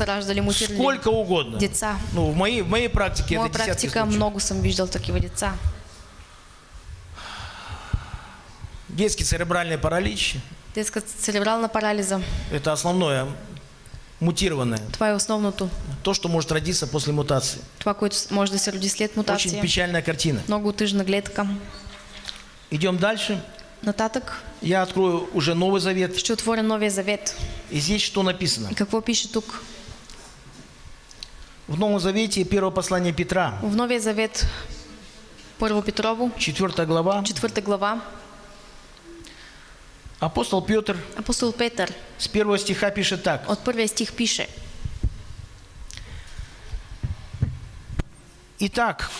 [SPEAKER 3] раждали мутирали
[SPEAKER 4] Сколько угодно.
[SPEAKER 3] деца?
[SPEAKER 4] Ну, в моей, в моей практике
[SPEAKER 3] моя
[SPEAKER 4] это десятки
[SPEAKER 3] практика
[SPEAKER 4] случаев.
[SPEAKER 3] много съм виждал такива деца.
[SPEAKER 4] Детский церебральный паралич
[SPEAKER 3] Детска церебрална парализа.
[SPEAKER 4] – это основное мутированное.
[SPEAKER 3] Това е основното.
[SPEAKER 4] То, что может родиться после мутации.
[SPEAKER 3] Това, което може да се роди след
[SPEAKER 4] Очень
[SPEAKER 3] мутация.
[SPEAKER 4] печальная картина.
[SPEAKER 3] Много тъжна гледка.
[SPEAKER 4] Идем дальше.
[SPEAKER 3] Нататък
[SPEAKER 4] Я открою уже Новый Завет.
[SPEAKER 3] ще отворя Новия завет.
[SPEAKER 4] И здесь что написано?
[SPEAKER 3] И какво пише тук?
[SPEAKER 4] В Новом Завете первое послание Петра,
[SPEAKER 3] В Новия завет, Първо Петрово,
[SPEAKER 4] 4 глава.
[SPEAKER 3] четвърта глава,
[SPEAKER 4] Апостол Петр
[SPEAKER 3] апостол Петър
[SPEAKER 4] с первого стиха пишет так.
[SPEAKER 3] от първия стих пише
[SPEAKER 4] Итак,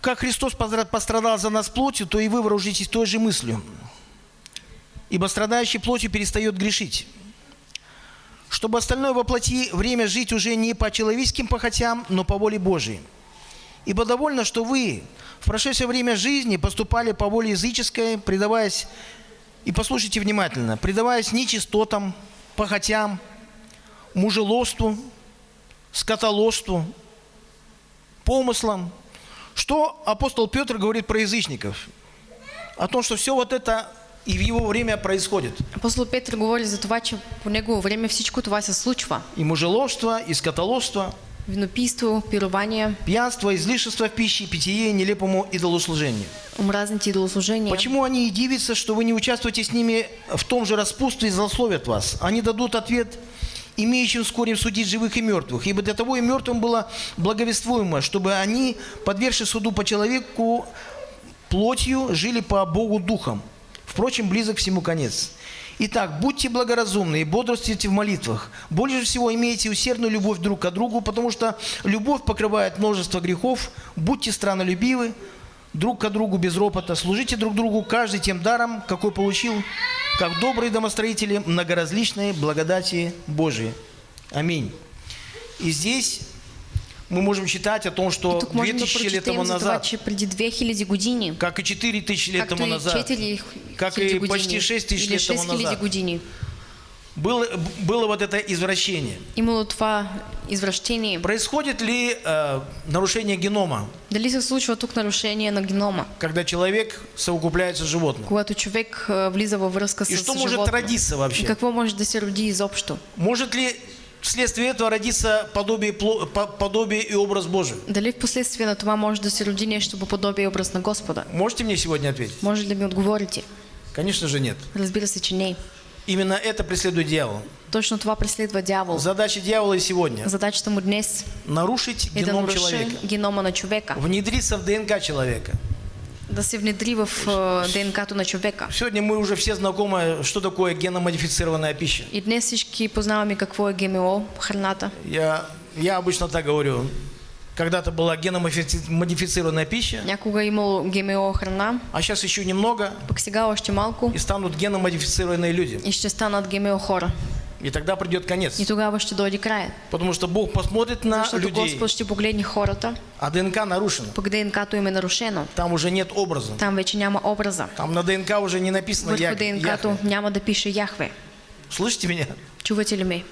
[SPEAKER 4] как Христос постра- пострадал за нас плотью, то и вы вооружитесь той же мыслью. ибо страдающий плотью перестает грешить. Чтобы остальное воплоти время жить уже не по человеческим похотям, но по воле Божией. Ибо довольно, что вы в прошедшее время жизни поступали по воле языческой, предаваясь, и послушайте внимательно, предаваясь нечистотам, похотям, мужеложству, скотоложству, помыслам. Что апостол Петр говорит про язычников? О том, что все вот это и в его время происходит.
[SPEAKER 3] Апостол Петър говори за това, че по негово време всичко това се случва.
[SPEAKER 4] И мужеложство, и скотоложство,
[SPEAKER 3] Винопийство, пирование,
[SPEAKER 4] пьянство, излишество в пище, питье нелепому идолослужению.
[SPEAKER 3] омразните идолослужения.
[SPEAKER 4] Почему они и дивятся, что вы не участвуете с ними в том же распутстве и злословят вас? Они дадут ответ, имеющим вскоре судить живых и мертвых. Ибо для того и мертвым было благовествуемо, чтобы они, подвергши суду по человеку плотью, жили по Богу духом. Впрочем, близок всему конец. Итак, будьте благоразумны и бодрствуйте в молитвах. Больше всего имейте усердную любовь друг к другу, потому что любовь покрывает множество грехов. Будьте странолюбивы, друг к другу без ропота. Служите друг другу каждый тем даром, какой получил, как добрые домостроители многоразличной благодати Божией. Аминь. И здесь мы можем читать о том, что
[SPEAKER 3] И тук можем да
[SPEAKER 4] 2000 лет тому назад,
[SPEAKER 3] че преди 2000 години,
[SPEAKER 4] как и 4000 лет тому назад,
[SPEAKER 3] 4000
[SPEAKER 4] как и почти 6000
[SPEAKER 3] или
[SPEAKER 4] лет тому
[SPEAKER 3] 6000
[SPEAKER 4] назад, было, было вот это извращение.
[SPEAKER 3] имало това извращение.
[SPEAKER 4] Происходит ли э, нарушение генома,
[SPEAKER 3] Дали се случва тук нарушение на генома,
[SPEAKER 4] когда человек совокупляется с животным?
[SPEAKER 3] когато човек а, влиза във връзка с
[SPEAKER 4] И что может
[SPEAKER 3] животно?
[SPEAKER 4] родиться
[SPEAKER 3] И
[SPEAKER 4] вообще?
[SPEAKER 3] какво може да се роди изобщо?
[SPEAKER 4] Может ли вследствие этого родиться подобие, подобие и образ Божий?
[SPEAKER 3] Дали в последствие на това може да се роди нещо по подобие и образ на Господа?
[SPEAKER 4] Можете мне сегодня ответить?
[SPEAKER 3] Може ли да ми отговорите?
[SPEAKER 4] Конечно же нет.
[SPEAKER 3] Разбира се, че не.
[SPEAKER 4] Именно это преследует дьявол.
[SPEAKER 3] Точно това преследва дявол.
[SPEAKER 4] Задача дьявола и сегодня
[SPEAKER 3] Задачата му днес –
[SPEAKER 4] нарушить
[SPEAKER 3] да
[SPEAKER 4] геном
[SPEAKER 3] наруши
[SPEAKER 4] человека,
[SPEAKER 3] генома на човека,
[SPEAKER 4] внедриться в ДНК человека.
[SPEAKER 3] да се внедри в а, ДНК-то на човека.
[SPEAKER 4] Сегодня мы уже все знакомы, что такое геномодифицированная пища.
[SPEAKER 3] И днес всички познаваме какво е ГМО, храната.
[SPEAKER 4] Я, я обычно так говорю. Когда-то была геномодифицированная пища,
[SPEAKER 3] Някога имало ГМО храна,
[SPEAKER 4] а сейчас еще немного,
[SPEAKER 3] пък сега още малко
[SPEAKER 4] и станут геномодифицированные люди.
[SPEAKER 3] и ще станат ГМО хора.
[SPEAKER 4] И тогда придет конец.
[SPEAKER 3] И тогава ще дойде краят.
[SPEAKER 4] Потому что Бог посмотрит на
[SPEAKER 3] Защото
[SPEAKER 4] людей,
[SPEAKER 3] Господ ще погледне хората,
[SPEAKER 4] а ДНК нарушена.
[SPEAKER 3] пък ДНК-то им е нарушено.
[SPEAKER 4] Там уже нет образа.
[SPEAKER 3] Там вече няма образа.
[SPEAKER 4] Там на ДНК уже не написано
[SPEAKER 3] Върху ДНК-то няма да пише Яхве.
[SPEAKER 4] Слышите меня?
[SPEAKER 3] Чувате ли ме?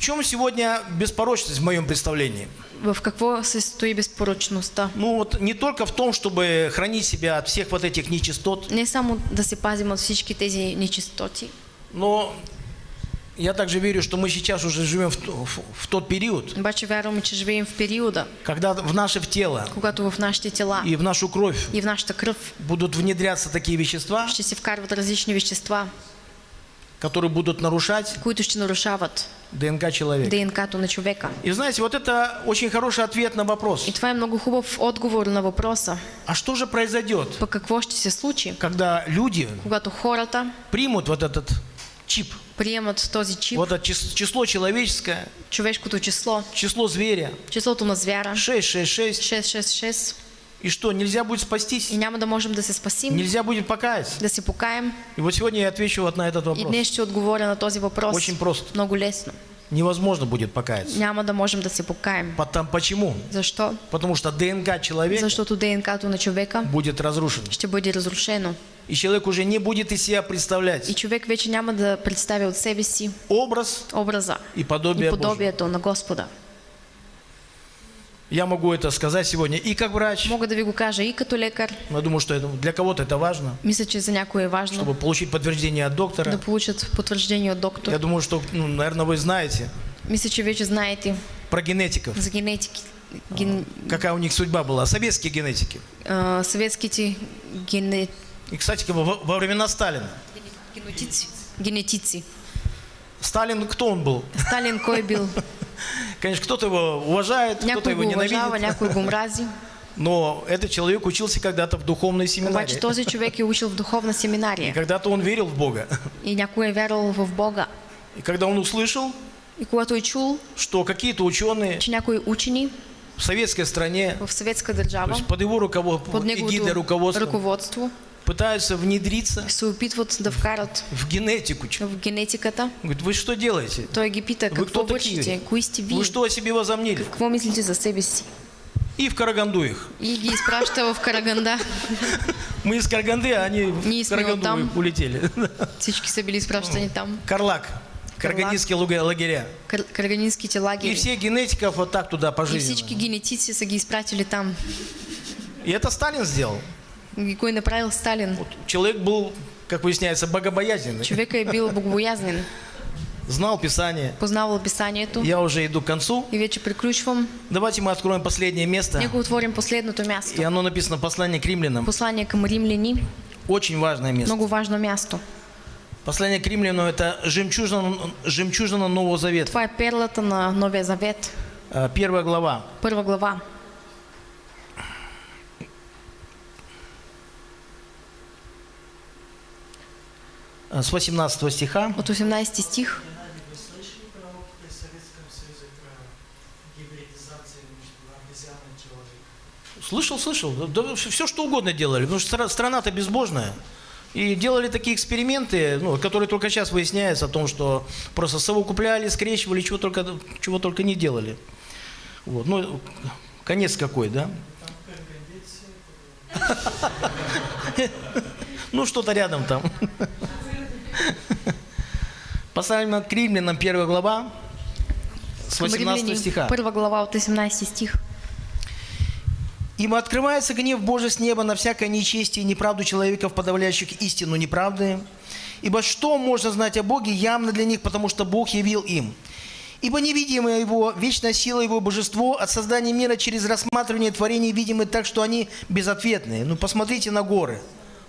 [SPEAKER 4] В чем сегодня беспорочность в моем представлении?
[SPEAKER 3] В какво се стои безпорочността?
[SPEAKER 4] Ну вот не только в том, чтобы хранить себя от всех вот этих нечистот,
[SPEAKER 3] Не само да се пазим от всички тези нечистоти,
[SPEAKER 4] но я также верю, что мы сейчас уже живем в, в- в тот период,
[SPEAKER 3] обаче вярваме, че живеем в периода,
[SPEAKER 4] когда в наше тело
[SPEAKER 3] когато в нашите тела
[SPEAKER 4] и в нашу кровь
[SPEAKER 3] и в нашата кръв
[SPEAKER 4] будут внедряться такие вещества,
[SPEAKER 3] ще се вкарват различни вещества,
[SPEAKER 4] которые будут нарушать
[SPEAKER 3] които ще нарушават
[SPEAKER 4] ДНК человека.
[SPEAKER 3] ДНК-то на човека.
[SPEAKER 4] И знаете, вот это очень хороший ответ на вопрос.
[SPEAKER 3] И е много хубав отговор на въпроса.
[SPEAKER 4] А что же произойдет,
[SPEAKER 3] Пък какво ще се случи,
[SPEAKER 4] когда люди
[SPEAKER 3] когато хората
[SPEAKER 4] примут вот этот чип,
[SPEAKER 3] приемат този чип,
[SPEAKER 4] вот это чис- число человеческое,
[SPEAKER 3] човешкото число,
[SPEAKER 4] число зверя,
[SPEAKER 3] числото на звяра,
[SPEAKER 4] 666,
[SPEAKER 3] 666,
[SPEAKER 4] и что, нельзя будет спастись?
[SPEAKER 3] и няма да можем да се спасим,
[SPEAKER 4] Нельзя будет покаяться?
[SPEAKER 3] да се покаем.
[SPEAKER 4] И вот сегодня я отвечу вот на этот
[SPEAKER 3] И
[SPEAKER 4] вопрос.
[SPEAKER 3] днес ще отговоря на този въпрос.
[SPEAKER 4] Очень просто.
[SPEAKER 3] Много лесно.
[SPEAKER 4] Невозможно будет покаяться.
[SPEAKER 3] Няма да можем да се покаем.
[SPEAKER 4] Потом, почему?
[SPEAKER 3] Защо?
[SPEAKER 4] Потому что ДНК человека
[SPEAKER 3] Защото ДНК-то на човека
[SPEAKER 4] будет разрушен.
[SPEAKER 3] ще бъде разрушено.
[SPEAKER 4] И человек уже не будет из себя
[SPEAKER 3] И
[SPEAKER 4] представлять
[SPEAKER 3] човек вече няма да представя от себе си
[SPEAKER 4] образ
[SPEAKER 3] образа
[SPEAKER 4] и подобие
[SPEAKER 3] и
[SPEAKER 4] Божие.
[SPEAKER 3] подобието на Господа.
[SPEAKER 4] Я могу это сказать сегодня и как врач.
[SPEAKER 3] Мога да ви го кажа и като лекар.
[SPEAKER 4] но Я думаю, что это, для кого-то это важно,
[SPEAKER 3] Мисля, че за някой е важно
[SPEAKER 4] чтобы получить подтверждение от доктора.
[SPEAKER 3] да получат потвърждение от доктор.
[SPEAKER 4] Я думаю, что, ну, наверное, вы знаете
[SPEAKER 3] Мисля, че вече знаете
[SPEAKER 4] про генетиков.
[SPEAKER 3] за генетики. Ген...
[SPEAKER 4] Какая у них судьба была. Советские генетики.
[SPEAKER 3] а, съветските гене...
[SPEAKER 4] И, кстати, во, во времена Сталина.
[SPEAKER 3] генетици. Генетици.
[SPEAKER 4] Сталин, кто он был?
[SPEAKER 3] Сталин кой е бил? *laughs*
[SPEAKER 4] Конечно, кто-то его уважает, кто-то его ненавидит. *laughs* Но этот человек учился когда-то в духовной семинарии.
[SPEAKER 3] Обаче този човек е учил в духовна
[SPEAKER 4] И
[SPEAKER 3] семинария.
[SPEAKER 4] когда-то он верил в Бога. *laughs*
[SPEAKER 3] И някой е вярвал в Бога.
[SPEAKER 4] И когда он услышал,
[SPEAKER 3] И когато е чул,
[SPEAKER 4] что какие-то ученые
[SPEAKER 3] че някои учени
[SPEAKER 4] в советской стране,
[SPEAKER 3] в
[SPEAKER 4] то
[SPEAKER 3] държава,
[SPEAKER 4] есть под его руководством,
[SPEAKER 3] под неговото
[SPEAKER 4] руководством,
[SPEAKER 3] ръководство,
[SPEAKER 4] пытаются внедриться
[SPEAKER 3] се опитват да вкарат
[SPEAKER 4] в генетику.
[SPEAKER 3] в генетиката.
[SPEAKER 4] Говорит, вы что делаете?
[SPEAKER 3] Той ги пита,
[SPEAKER 4] Вы кто такие?
[SPEAKER 3] Кои сте вие?
[SPEAKER 4] Вы что о себе возомнили?
[SPEAKER 3] Какво мислите за себе си?
[SPEAKER 4] И в Караганду их.
[SPEAKER 3] И ги изпраща в Караганда. *laughs*
[SPEAKER 4] Мы из Караганды, а они
[SPEAKER 3] Не
[SPEAKER 4] в Караганду
[SPEAKER 3] там.
[SPEAKER 4] улетели. *laughs*
[SPEAKER 3] Всички са били изпращани там.
[SPEAKER 4] Карлак. Карагандинские луга- лагеря.
[SPEAKER 3] Кар- Карагандинските
[SPEAKER 4] И всех генетиков вот так туда
[SPEAKER 3] И
[SPEAKER 4] пожизненно.
[SPEAKER 3] всички генетици са ги там.
[SPEAKER 4] И это Сталин сделал.
[SPEAKER 3] И е направил Сталин.
[SPEAKER 4] Вот человек был, как выясняется, богобоязненный.
[SPEAKER 3] Човека е бил богобоязнен.
[SPEAKER 4] Знал Писание.
[SPEAKER 3] Познавал писанието.
[SPEAKER 4] Я уже иду к концу.
[SPEAKER 3] И вече приключвам.
[SPEAKER 4] Давайте мы откроем последнее место.
[SPEAKER 3] Нека отворим последното
[SPEAKER 4] И
[SPEAKER 3] място.
[SPEAKER 4] оно написано послание к римлянам.
[SPEAKER 3] Послание към римляни.
[SPEAKER 4] Очень важное место.
[SPEAKER 3] Много важно място.
[SPEAKER 4] Послание к римлянам это жемчужина, жемчужина Нового Завета.
[SPEAKER 3] Е перлата на Новия Завет.
[SPEAKER 4] А, Первая глава.
[SPEAKER 3] Първа глава.
[SPEAKER 4] С 18 стиха.
[SPEAKER 3] От 18 стих.
[SPEAKER 4] Слышал, слышал. Да, все что угодно делали. Потому что стра- страна-то безбожная. И делали такие эксперименты, ну, которые только сейчас выясняются о том, что просто совокупляли, скрещивали, чего только, чего только не делали. Вот. Ну, конец какой, да? *laughs* Ну, что-то рядом там. *laughs* *laughs* Послание к римлянам, первая глава, с
[SPEAKER 3] Към
[SPEAKER 4] 18
[SPEAKER 3] Римляни,
[SPEAKER 4] стиха.
[SPEAKER 3] Първа глава от 18 стих.
[SPEAKER 4] Ибо открывается гнев Божий с неба на всякое нечестие и неправду человеков, подавляющих истину неправды. Ибо что можно знать о Боге явно для них, потому что Бог явил им. Ибо невидимая Его, вечная сила Его божество от создания мира через рассматривание творений видимы так, что они безответные. Ну, посмотрите на горы,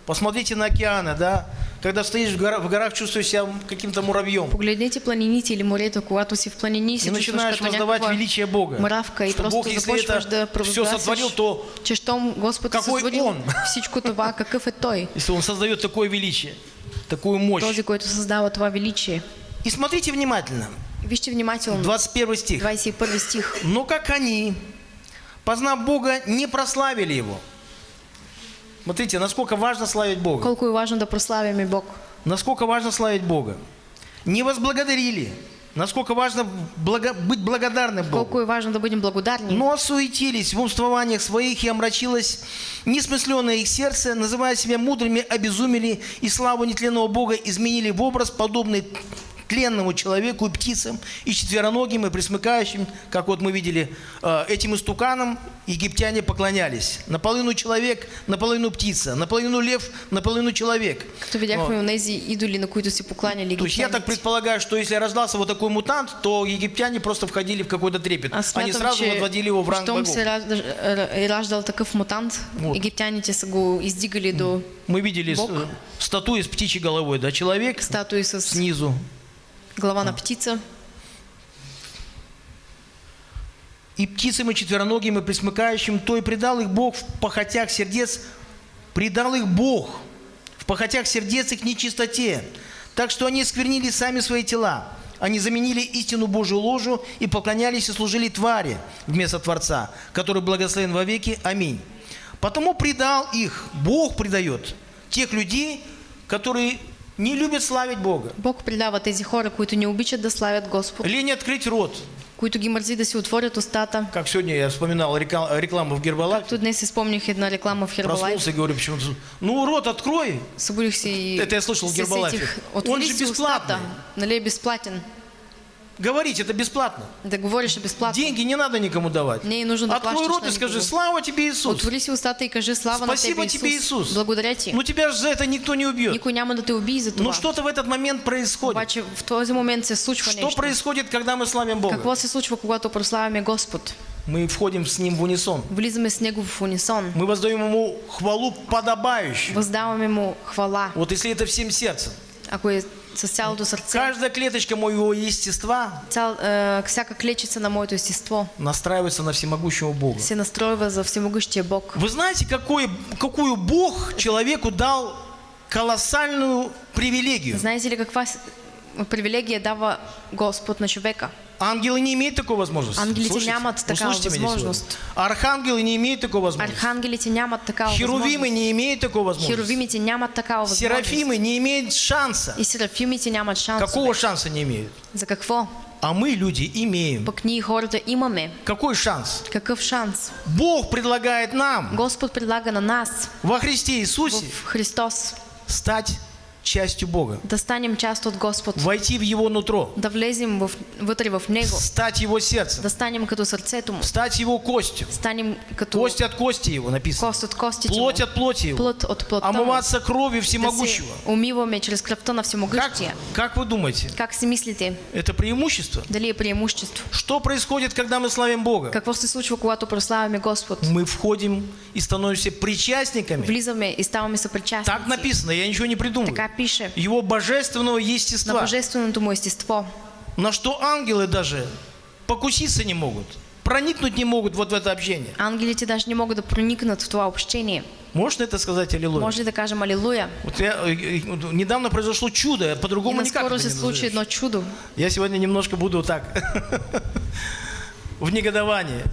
[SPEAKER 4] посмотрите на океаны, да. Когда стоишь в горах, в горах чувствуешь себя каким-то муравьем.
[SPEAKER 3] Погледнете планините или морето, когато си в планини и
[SPEAKER 4] И начинаешь воздавать величие Бога.
[SPEAKER 3] мравка и просто
[SPEAKER 4] Бог, если это
[SPEAKER 3] да
[SPEAKER 4] все сотворил, то
[SPEAKER 3] че щом Господ е
[SPEAKER 4] Какой Он? *laughs*
[SPEAKER 3] всичко това, какъв е Той?
[SPEAKER 4] если Он создает такое величие, такую мощь.
[SPEAKER 3] Този, който създава това величие.
[SPEAKER 4] И смотрите внимательно.
[SPEAKER 3] Вижте внимателно.
[SPEAKER 4] 21 стих.
[SPEAKER 3] 21 стих.
[SPEAKER 4] Но как они, познав Бога, не прославили Его. Смотрите, насколько важно славить Бога.
[SPEAKER 3] Колко е важно да прославяме Бог.
[SPEAKER 4] Насколько важно славить Бога. Не возблагодарили. Насколько важно благо- быть благодарным Богу.
[SPEAKER 3] Колко е важно да бъдем благодарни.
[SPEAKER 4] Но осуетились в умствованиях своих и омрачилось несмысленное их сердце, называя себя мудрыми, обезумели и славу нетленного Бога изменили в образ, подобный тленному человеку и птицам, и четвероногим, и присмыкающим, как вот мы видели, э, этим истуканам египтяне поклонялись. Наполовину человек, наполовину птица, наполовину лев, наполовину человек.
[SPEAKER 3] Като видяхме у нези идоли, на които си покланяли
[SPEAKER 4] То есть я так предполагаю, что если рождался вот такой мутант, то египтяне просто входили в какой-то трепет. Они
[SPEAKER 3] смятам,
[SPEAKER 4] сразу
[SPEAKER 3] че
[SPEAKER 4] возводили его в ранг богов.
[SPEAKER 3] се ражда- е раждал такъв мутант,
[SPEAKER 4] Вот.
[SPEAKER 3] египтяните са го издигали до
[SPEAKER 4] Мы видели
[SPEAKER 3] Бог.
[SPEAKER 4] э, статуи с птичьей головой, да, человек
[SPEAKER 3] статуи с
[SPEAKER 4] снизу.
[SPEAKER 3] Глава на птица.
[SPEAKER 4] И птицам, и четвероногим, и присмыкающим, то и предал их Бог в похотях сердец, предал их Бог в похотях сердец и к нечистоте, так что они сквернили сами свои тела. Они заменили истину Божию ложу и поклонялись и служили твари вместо Творца, который благословен вовеки. Аминь. Потому предал их, Бог предает тех людей, которые не любят славить Бога.
[SPEAKER 3] Бог предава тези хора, които не обичат да славят Господ,
[SPEAKER 4] Лень открыть рот.
[SPEAKER 3] които ги мързи да си отворят устата.
[SPEAKER 4] Как сегодня я вспоминал рекламу в Гербалайф.
[SPEAKER 3] Тут днес си спомних една реклама в Herbalife.
[SPEAKER 4] Проснулся и говорю, почему Ну, рот открой.
[SPEAKER 3] Събудих и
[SPEAKER 4] Это я слышал в
[SPEAKER 3] сетих.
[SPEAKER 4] Он же бесплатный.
[SPEAKER 3] устата. Нали е безплатен?
[SPEAKER 4] Говорить это бесплатно.
[SPEAKER 3] Да говориш е безплатно.
[SPEAKER 4] Деньги не надо никому давать.
[SPEAKER 3] Не нужно
[SPEAKER 4] Открой рот и скажи, слава тебе, Иисус.
[SPEAKER 3] Отвори си устата и кажи слава
[SPEAKER 4] Спасибо
[SPEAKER 3] на тебе,
[SPEAKER 4] тебе,
[SPEAKER 3] Исус.
[SPEAKER 4] Иисус.
[SPEAKER 3] Благодаря ти.
[SPEAKER 4] Ну тебя же за это никто не убьет.
[SPEAKER 3] Никой няма да те убие за това.
[SPEAKER 4] Но что-то в этот момент происходит.
[SPEAKER 3] Обаче в този момент се случва
[SPEAKER 4] Что происходит, когда мы славим Бога?
[SPEAKER 3] Какво се случва, когато прославяме Господ?
[SPEAKER 4] Мы входим с Ним в унисон.
[SPEAKER 3] Влизаме с Него в унисон.
[SPEAKER 4] Мы воздаем Ему хвалу подобающую.
[SPEAKER 3] Въздаваме Му хвала,
[SPEAKER 4] Вот если это всем сердцем.
[SPEAKER 3] ако е с цялото сърце.
[SPEAKER 4] Каждая клеточка моего естества
[SPEAKER 3] Цял, е, всяка клечица на моето естество
[SPEAKER 4] настраивается на всемогущего Бога.
[SPEAKER 3] се настройва за всемогъщия Бог.
[SPEAKER 4] Вы знаете, какой, какую Бог человеку дал колоссальную привилегию?
[SPEAKER 3] Знаете ли каква с- привилегия дава Господ на човека.
[SPEAKER 4] Ангелы не имеют такой возможности.
[SPEAKER 3] Ангелите
[SPEAKER 4] Слушайте,
[SPEAKER 3] нямат такава
[SPEAKER 4] услышите меня сегодня.
[SPEAKER 3] возможност.
[SPEAKER 4] Архангелы не имеют такой возможности.
[SPEAKER 3] Архангелите нямат такава
[SPEAKER 4] Херувимы
[SPEAKER 3] възможност.
[SPEAKER 4] не имеют такой возможности.
[SPEAKER 3] Херувимите нямат такава възможност.
[SPEAKER 4] Серафимы не имеют шанса.
[SPEAKER 3] И серафимите нямат шансове.
[SPEAKER 4] Какого шанса не имеют?
[SPEAKER 3] За какво?
[SPEAKER 4] А мы, люди, имеем.
[SPEAKER 3] Пък ние хората имаме.
[SPEAKER 4] Какой шанс?
[SPEAKER 3] Какъв шанс?
[SPEAKER 4] Бог предлагает нам
[SPEAKER 3] Господ предлага на нас
[SPEAKER 4] во Христе Иисусе
[SPEAKER 3] в Христос
[SPEAKER 4] стать частью Бога,
[SPEAKER 3] да станем част от Господ,
[SPEAKER 4] войти в Его нутро,
[SPEAKER 3] да влезем в, вътре в Него,
[SPEAKER 4] стать Его сердцем,
[SPEAKER 3] да станем като сърцето Му,
[SPEAKER 4] стать Его костью.
[SPEAKER 3] станем като
[SPEAKER 4] Кость от кости Его написано.
[SPEAKER 3] кост от костите
[SPEAKER 4] Плоть от плоти Его.
[SPEAKER 3] плът от плътта Му,
[SPEAKER 4] Омываться кровью
[SPEAKER 3] да се
[SPEAKER 4] всемогущего.
[SPEAKER 3] умиваме чрез кръвта на
[SPEAKER 4] Как,
[SPEAKER 3] Всемогъщия.
[SPEAKER 4] как вы думаете?
[SPEAKER 3] Как си мислите?
[SPEAKER 4] Это преимущество?
[SPEAKER 3] Дали е преимущество?
[SPEAKER 4] Что происходит, когда мы славим Бога?
[SPEAKER 3] Какво се случва, когато прославяме Господ?
[SPEAKER 4] Мы входим и становимся причастниками.
[SPEAKER 3] Влизаме и ставаме
[SPEAKER 4] Так
[SPEAKER 3] съпричастници.
[SPEAKER 4] написано, я ничего не придумываю.
[SPEAKER 3] Така пише.
[SPEAKER 4] Его божественного
[SPEAKER 3] На
[SPEAKER 4] естества.
[SPEAKER 3] божественото му естество.
[SPEAKER 4] На что ангелы даже покуситься не могут. Проникнуть не могут вот в это общение.
[SPEAKER 3] Ангелите даже не могат да проникнат в това общение.
[SPEAKER 4] Можно это сказать, аллилуйя?
[SPEAKER 3] Може ли да кажем алилуя?
[SPEAKER 4] Вот я, э, э, недавно произошло чудо, по-другому никак
[SPEAKER 3] наскоро
[SPEAKER 4] это не назовешь.
[SPEAKER 3] едно чудо.
[SPEAKER 4] Я сегодня немножко буду так, *laughs* в негодовании.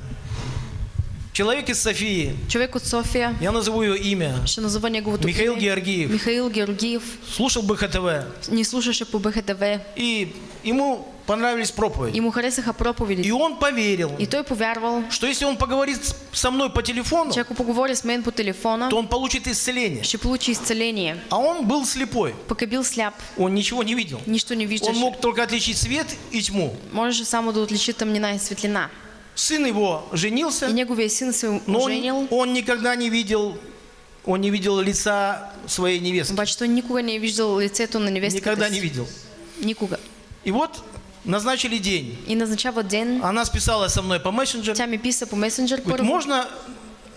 [SPEAKER 4] Человек из Софии,
[SPEAKER 3] Човек от София,
[SPEAKER 4] я назову ее имя,
[SPEAKER 3] ще назова неговото
[SPEAKER 4] Михаил
[SPEAKER 3] име.
[SPEAKER 4] Георгиев,
[SPEAKER 3] Михаил Георгиев
[SPEAKER 4] слушал БХТВ,
[SPEAKER 3] ни слушаше по БХТВ
[SPEAKER 4] и ему понравились проповеди.
[SPEAKER 3] и му харесаха
[SPEAKER 4] И
[SPEAKER 3] проповедите.
[SPEAKER 4] он поверил,
[SPEAKER 3] И той повярвал,
[SPEAKER 4] что если он поговорит со мной по телефону,
[SPEAKER 3] че ако поговори с мен по телефона,
[SPEAKER 4] то он получит исцеление.
[SPEAKER 3] ще получи изцеление.
[SPEAKER 4] А он был слепой,
[SPEAKER 3] Пък е бил сляп,
[SPEAKER 4] он ничего не видел.
[SPEAKER 3] нищо не
[SPEAKER 4] Он
[SPEAKER 3] виждаше.
[SPEAKER 4] мог только отличить свет и тьму.
[SPEAKER 3] Можеше само да отличи тъмнина и светлина.
[SPEAKER 4] Сын его
[SPEAKER 3] И
[SPEAKER 4] женился,
[SPEAKER 3] неговия син се
[SPEAKER 4] но он, он никогда не видел, он не видел лица своей невестки.
[SPEAKER 3] обаче той никога не е виждал лицето на невестката
[SPEAKER 4] Никогда не видел.
[SPEAKER 3] Никога.
[SPEAKER 4] И вот назначили день.
[SPEAKER 3] И назначава ден.
[SPEAKER 4] Она списалась со мной по мессенджеру.
[SPEAKER 3] Тя ми писа по месенджер
[SPEAKER 4] Говорит, можно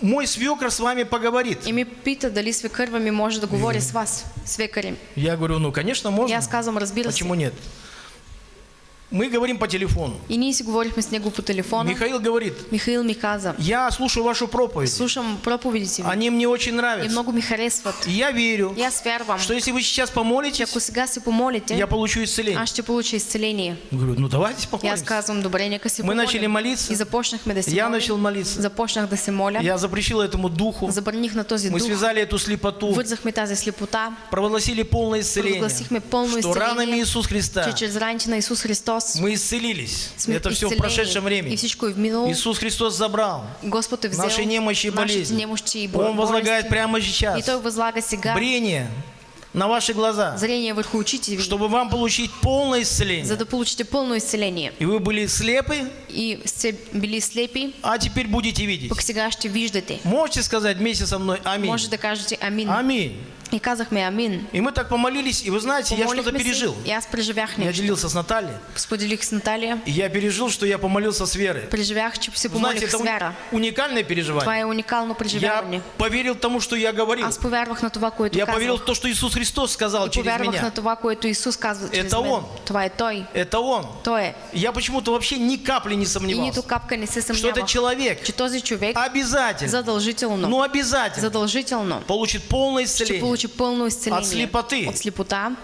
[SPEAKER 4] мой свекр с вами поговорит?
[SPEAKER 3] и ми пита дали свекърва ми може да говори с вас, свекарем.
[SPEAKER 4] Я говорю, ну, конечно,
[SPEAKER 3] И
[SPEAKER 4] можно.
[SPEAKER 3] аз казвам, разбира се.
[SPEAKER 4] Почему нет? Мы говорим по телефону.
[SPEAKER 3] И ние си говорихме с него по телефона.
[SPEAKER 4] Михаил говорит,
[SPEAKER 3] Михаил ми каза,
[SPEAKER 4] я слушаю вашу проповедь.
[SPEAKER 3] слушам проповедите
[SPEAKER 4] Они мне очень
[SPEAKER 3] и
[SPEAKER 4] нравятся.
[SPEAKER 3] много ми харесват.
[SPEAKER 4] И я верю,
[SPEAKER 3] И аз вярвам,
[SPEAKER 4] что если вы сейчас помолитесь,
[SPEAKER 3] ако сега се помолите,
[SPEAKER 4] я получу исцеление.
[SPEAKER 3] аз ще получа изцеление.
[SPEAKER 4] Говорю, ну давайте
[SPEAKER 3] И
[SPEAKER 4] помолимся.
[SPEAKER 3] казвам, добре, нека се
[SPEAKER 4] Мы начали молиться.
[SPEAKER 3] И започнахме да се
[SPEAKER 4] Я
[SPEAKER 3] молим.
[SPEAKER 4] начал молиться.
[SPEAKER 3] Започнах да се моля.
[SPEAKER 4] Я запрещил этому духу.
[SPEAKER 3] Забраних на този
[SPEAKER 4] Мы
[SPEAKER 3] дух.
[SPEAKER 4] связали эту слепоту.
[SPEAKER 3] Вързахме тази слепота.
[SPEAKER 4] Провозгласили полное исцеление.
[SPEAKER 3] Провозгласихме пълно
[SPEAKER 4] Что ранами. Иисуса Христа
[SPEAKER 3] Че чрез раните на Исус Христос
[SPEAKER 4] мы исцелились. Это все в прошедшем
[SPEAKER 3] И
[SPEAKER 4] времени. Иисус Христос забрал наши немощи и болезни.
[SPEAKER 3] и
[SPEAKER 4] Он возлагает прямо
[SPEAKER 3] И
[SPEAKER 4] сейчас
[SPEAKER 3] Той възлага сега
[SPEAKER 4] брение на ваши глаза,
[SPEAKER 3] зрение върху очите ви,
[SPEAKER 4] чтобы вам получить полное исцеление.
[SPEAKER 3] да получите пълно изцеление.
[SPEAKER 4] И вы были слепы,
[SPEAKER 3] И сте били слепи,
[SPEAKER 4] а теперь будете видеть. Можете сказать вместе со мной Аминь.
[SPEAKER 3] Може да кажете амин.
[SPEAKER 4] Аминь.
[SPEAKER 3] И казахме амин.
[SPEAKER 4] И мы так помолились, и вы знаете, я что-то пережил.
[SPEAKER 3] И аз преживях
[SPEAKER 4] Я делился с Натальей,
[SPEAKER 3] Споделих с Наталия.
[SPEAKER 4] и я пережил, что я помолился с верой.
[SPEAKER 3] Преживях, че се
[SPEAKER 4] Вы знаете,
[SPEAKER 3] помолих
[SPEAKER 4] это
[SPEAKER 3] с
[SPEAKER 4] уни- уникальное переживание.
[SPEAKER 3] е уникално преживяване.
[SPEAKER 4] Я поверил тому, что я говорил.
[SPEAKER 3] Аз повярвах на това, което
[SPEAKER 4] Я поверил в то, что Иисус Христос сказал
[SPEAKER 3] И
[SPEAKER 4] через
[SPEAKER 3] повярвах на
[SPEAKER 4] меня.
[SPEAKER 3] това, което Исус казва чрез
[SPEAKER 4] Это. Он.
[SPEAKER 3] Това е Той.
[SPEAKER 4] Это Он.
[SPEAKER 3] Той.
[SPEAKER 4] Я почему-то вообще ни капли не
[SPEAKER 3] И
[SPEAKER 4] сомневался,
[SPEAKER 3] нито капка не се
[SPEAKER 4] что
[SPEAKER 3] съмнявах,
[SPEAKER 4] человек
[SPEAKER 3] че този човек
[SPEAKER 4] обязательно,
[SPEAKER 3] задължително,
[SPEAKER 4] ну обязательно
[SPEAKER 3] задължително
[SPEAKER 4] получит полное исцеление,
[SPEAKER 3] получи пълно изцеление
[SPEAKER 4] От слепоты.
[SPEAKER 3] от слепота,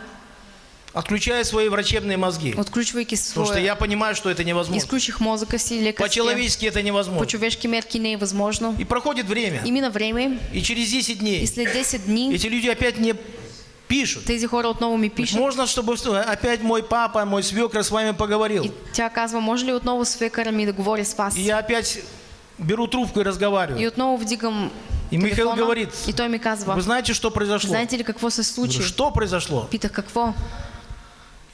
[SPEAKER 4] отключая свои врачебные мозги.
[SPEAKER 3] отключвайки
[SPEAKER 4] Потому что я понимаю, что это невозможно.
[SPEAKER 3] Лекарския.
[SPEAKER 4] По-человечески это невозможно.
[SPEAKER 3] По-човешки мерки не е възможно.
[SPEAKER 4] И проходит время,
[SPEAKER 3] И мина време
[SPEAKER 4] и через 10
[SPEAKER 3] и
[SPEAKER 4] дней
[SPEAKER 3] след 10 дни
[SPEAKER 4] эти люди опять мне пишут.
[SPEAKER 3] тези хора отново ми пишат.
[SPEAKER 4] Можно, чтобы опять мой папа, мой свекр с вами поговорил.
[SPEAKER 3] И тя казва, може ли отново свекара ми да говори с вас?
[SPEAKER 4] И я опять беру трубку и разговариваю.
[SPEAKER 3] И отново вдигам
[SPEAKER 4] И Михаил говорит,
[SPEAKER 3] и той ми казва,
[SPEAKER 4] Вы знаете, что произошло?
[SPEAKER 3] знаете ли какво се случи?
[SPEAKER 4] Что произошло?
[SPEAKER 3] Питах какво?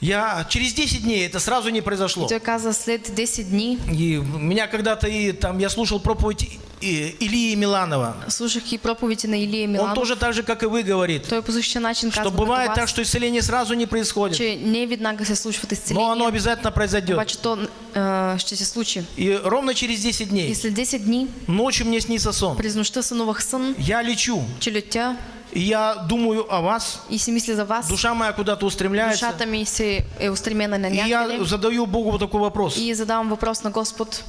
[SPEAKER 4] Я через 10 дней, это сразу не произошло.
[SPEAKER 3] той каза, след 10 дни
[SPEAKER 4] И меня когда-то и там я слушал проповедь Илии Миланова.
[SPEAKER 3] слушах и проповеди на Илия
[SPEAKER 4] Он
[SPEAKER 3] Миланов.
[SPEAKER 4] тоже так же, как и вы, говорит,
[SPEAKER 3] Той по начин
[SPEAKER 4] что бывает так, что исцеление сразу не происходит,
[SPEAKER 3] че не веднага се случват
[SPEAKER 4] но
[SPEAKER 3] изцеления,
[SPEAKER 4] оно обязательно произойдет.
[SPEAKER 3] обаче то а, ще се случи.
[SPEAKER 4] И ровно через 10
[SPEAKER 3] И
[SPEAKER 4] дней
[SPEAKER 3] след 10 дни,
[SPEAKER 4] ночью мне снится сон.
[SPEAKER 3] през нощта сънувах сън,
[SPEAKER 4] Я лечу,
[SPEAKER 3] че летя
[SPEAKER 4] и я думаю о вас,
[SPEAKER 3] и си мисля за вас.
[SPEAKER 4] душа моя куда-то устремляется,
[SPEAKER 3] Душата ми се е устремена на
[SPEAKER 4] и я
[SPEAKER 3] някъде.
[SPEAKER 4] задаю Богу вот такой вопрос.
[SPEAKER 3] И задавам въпрос на Господ.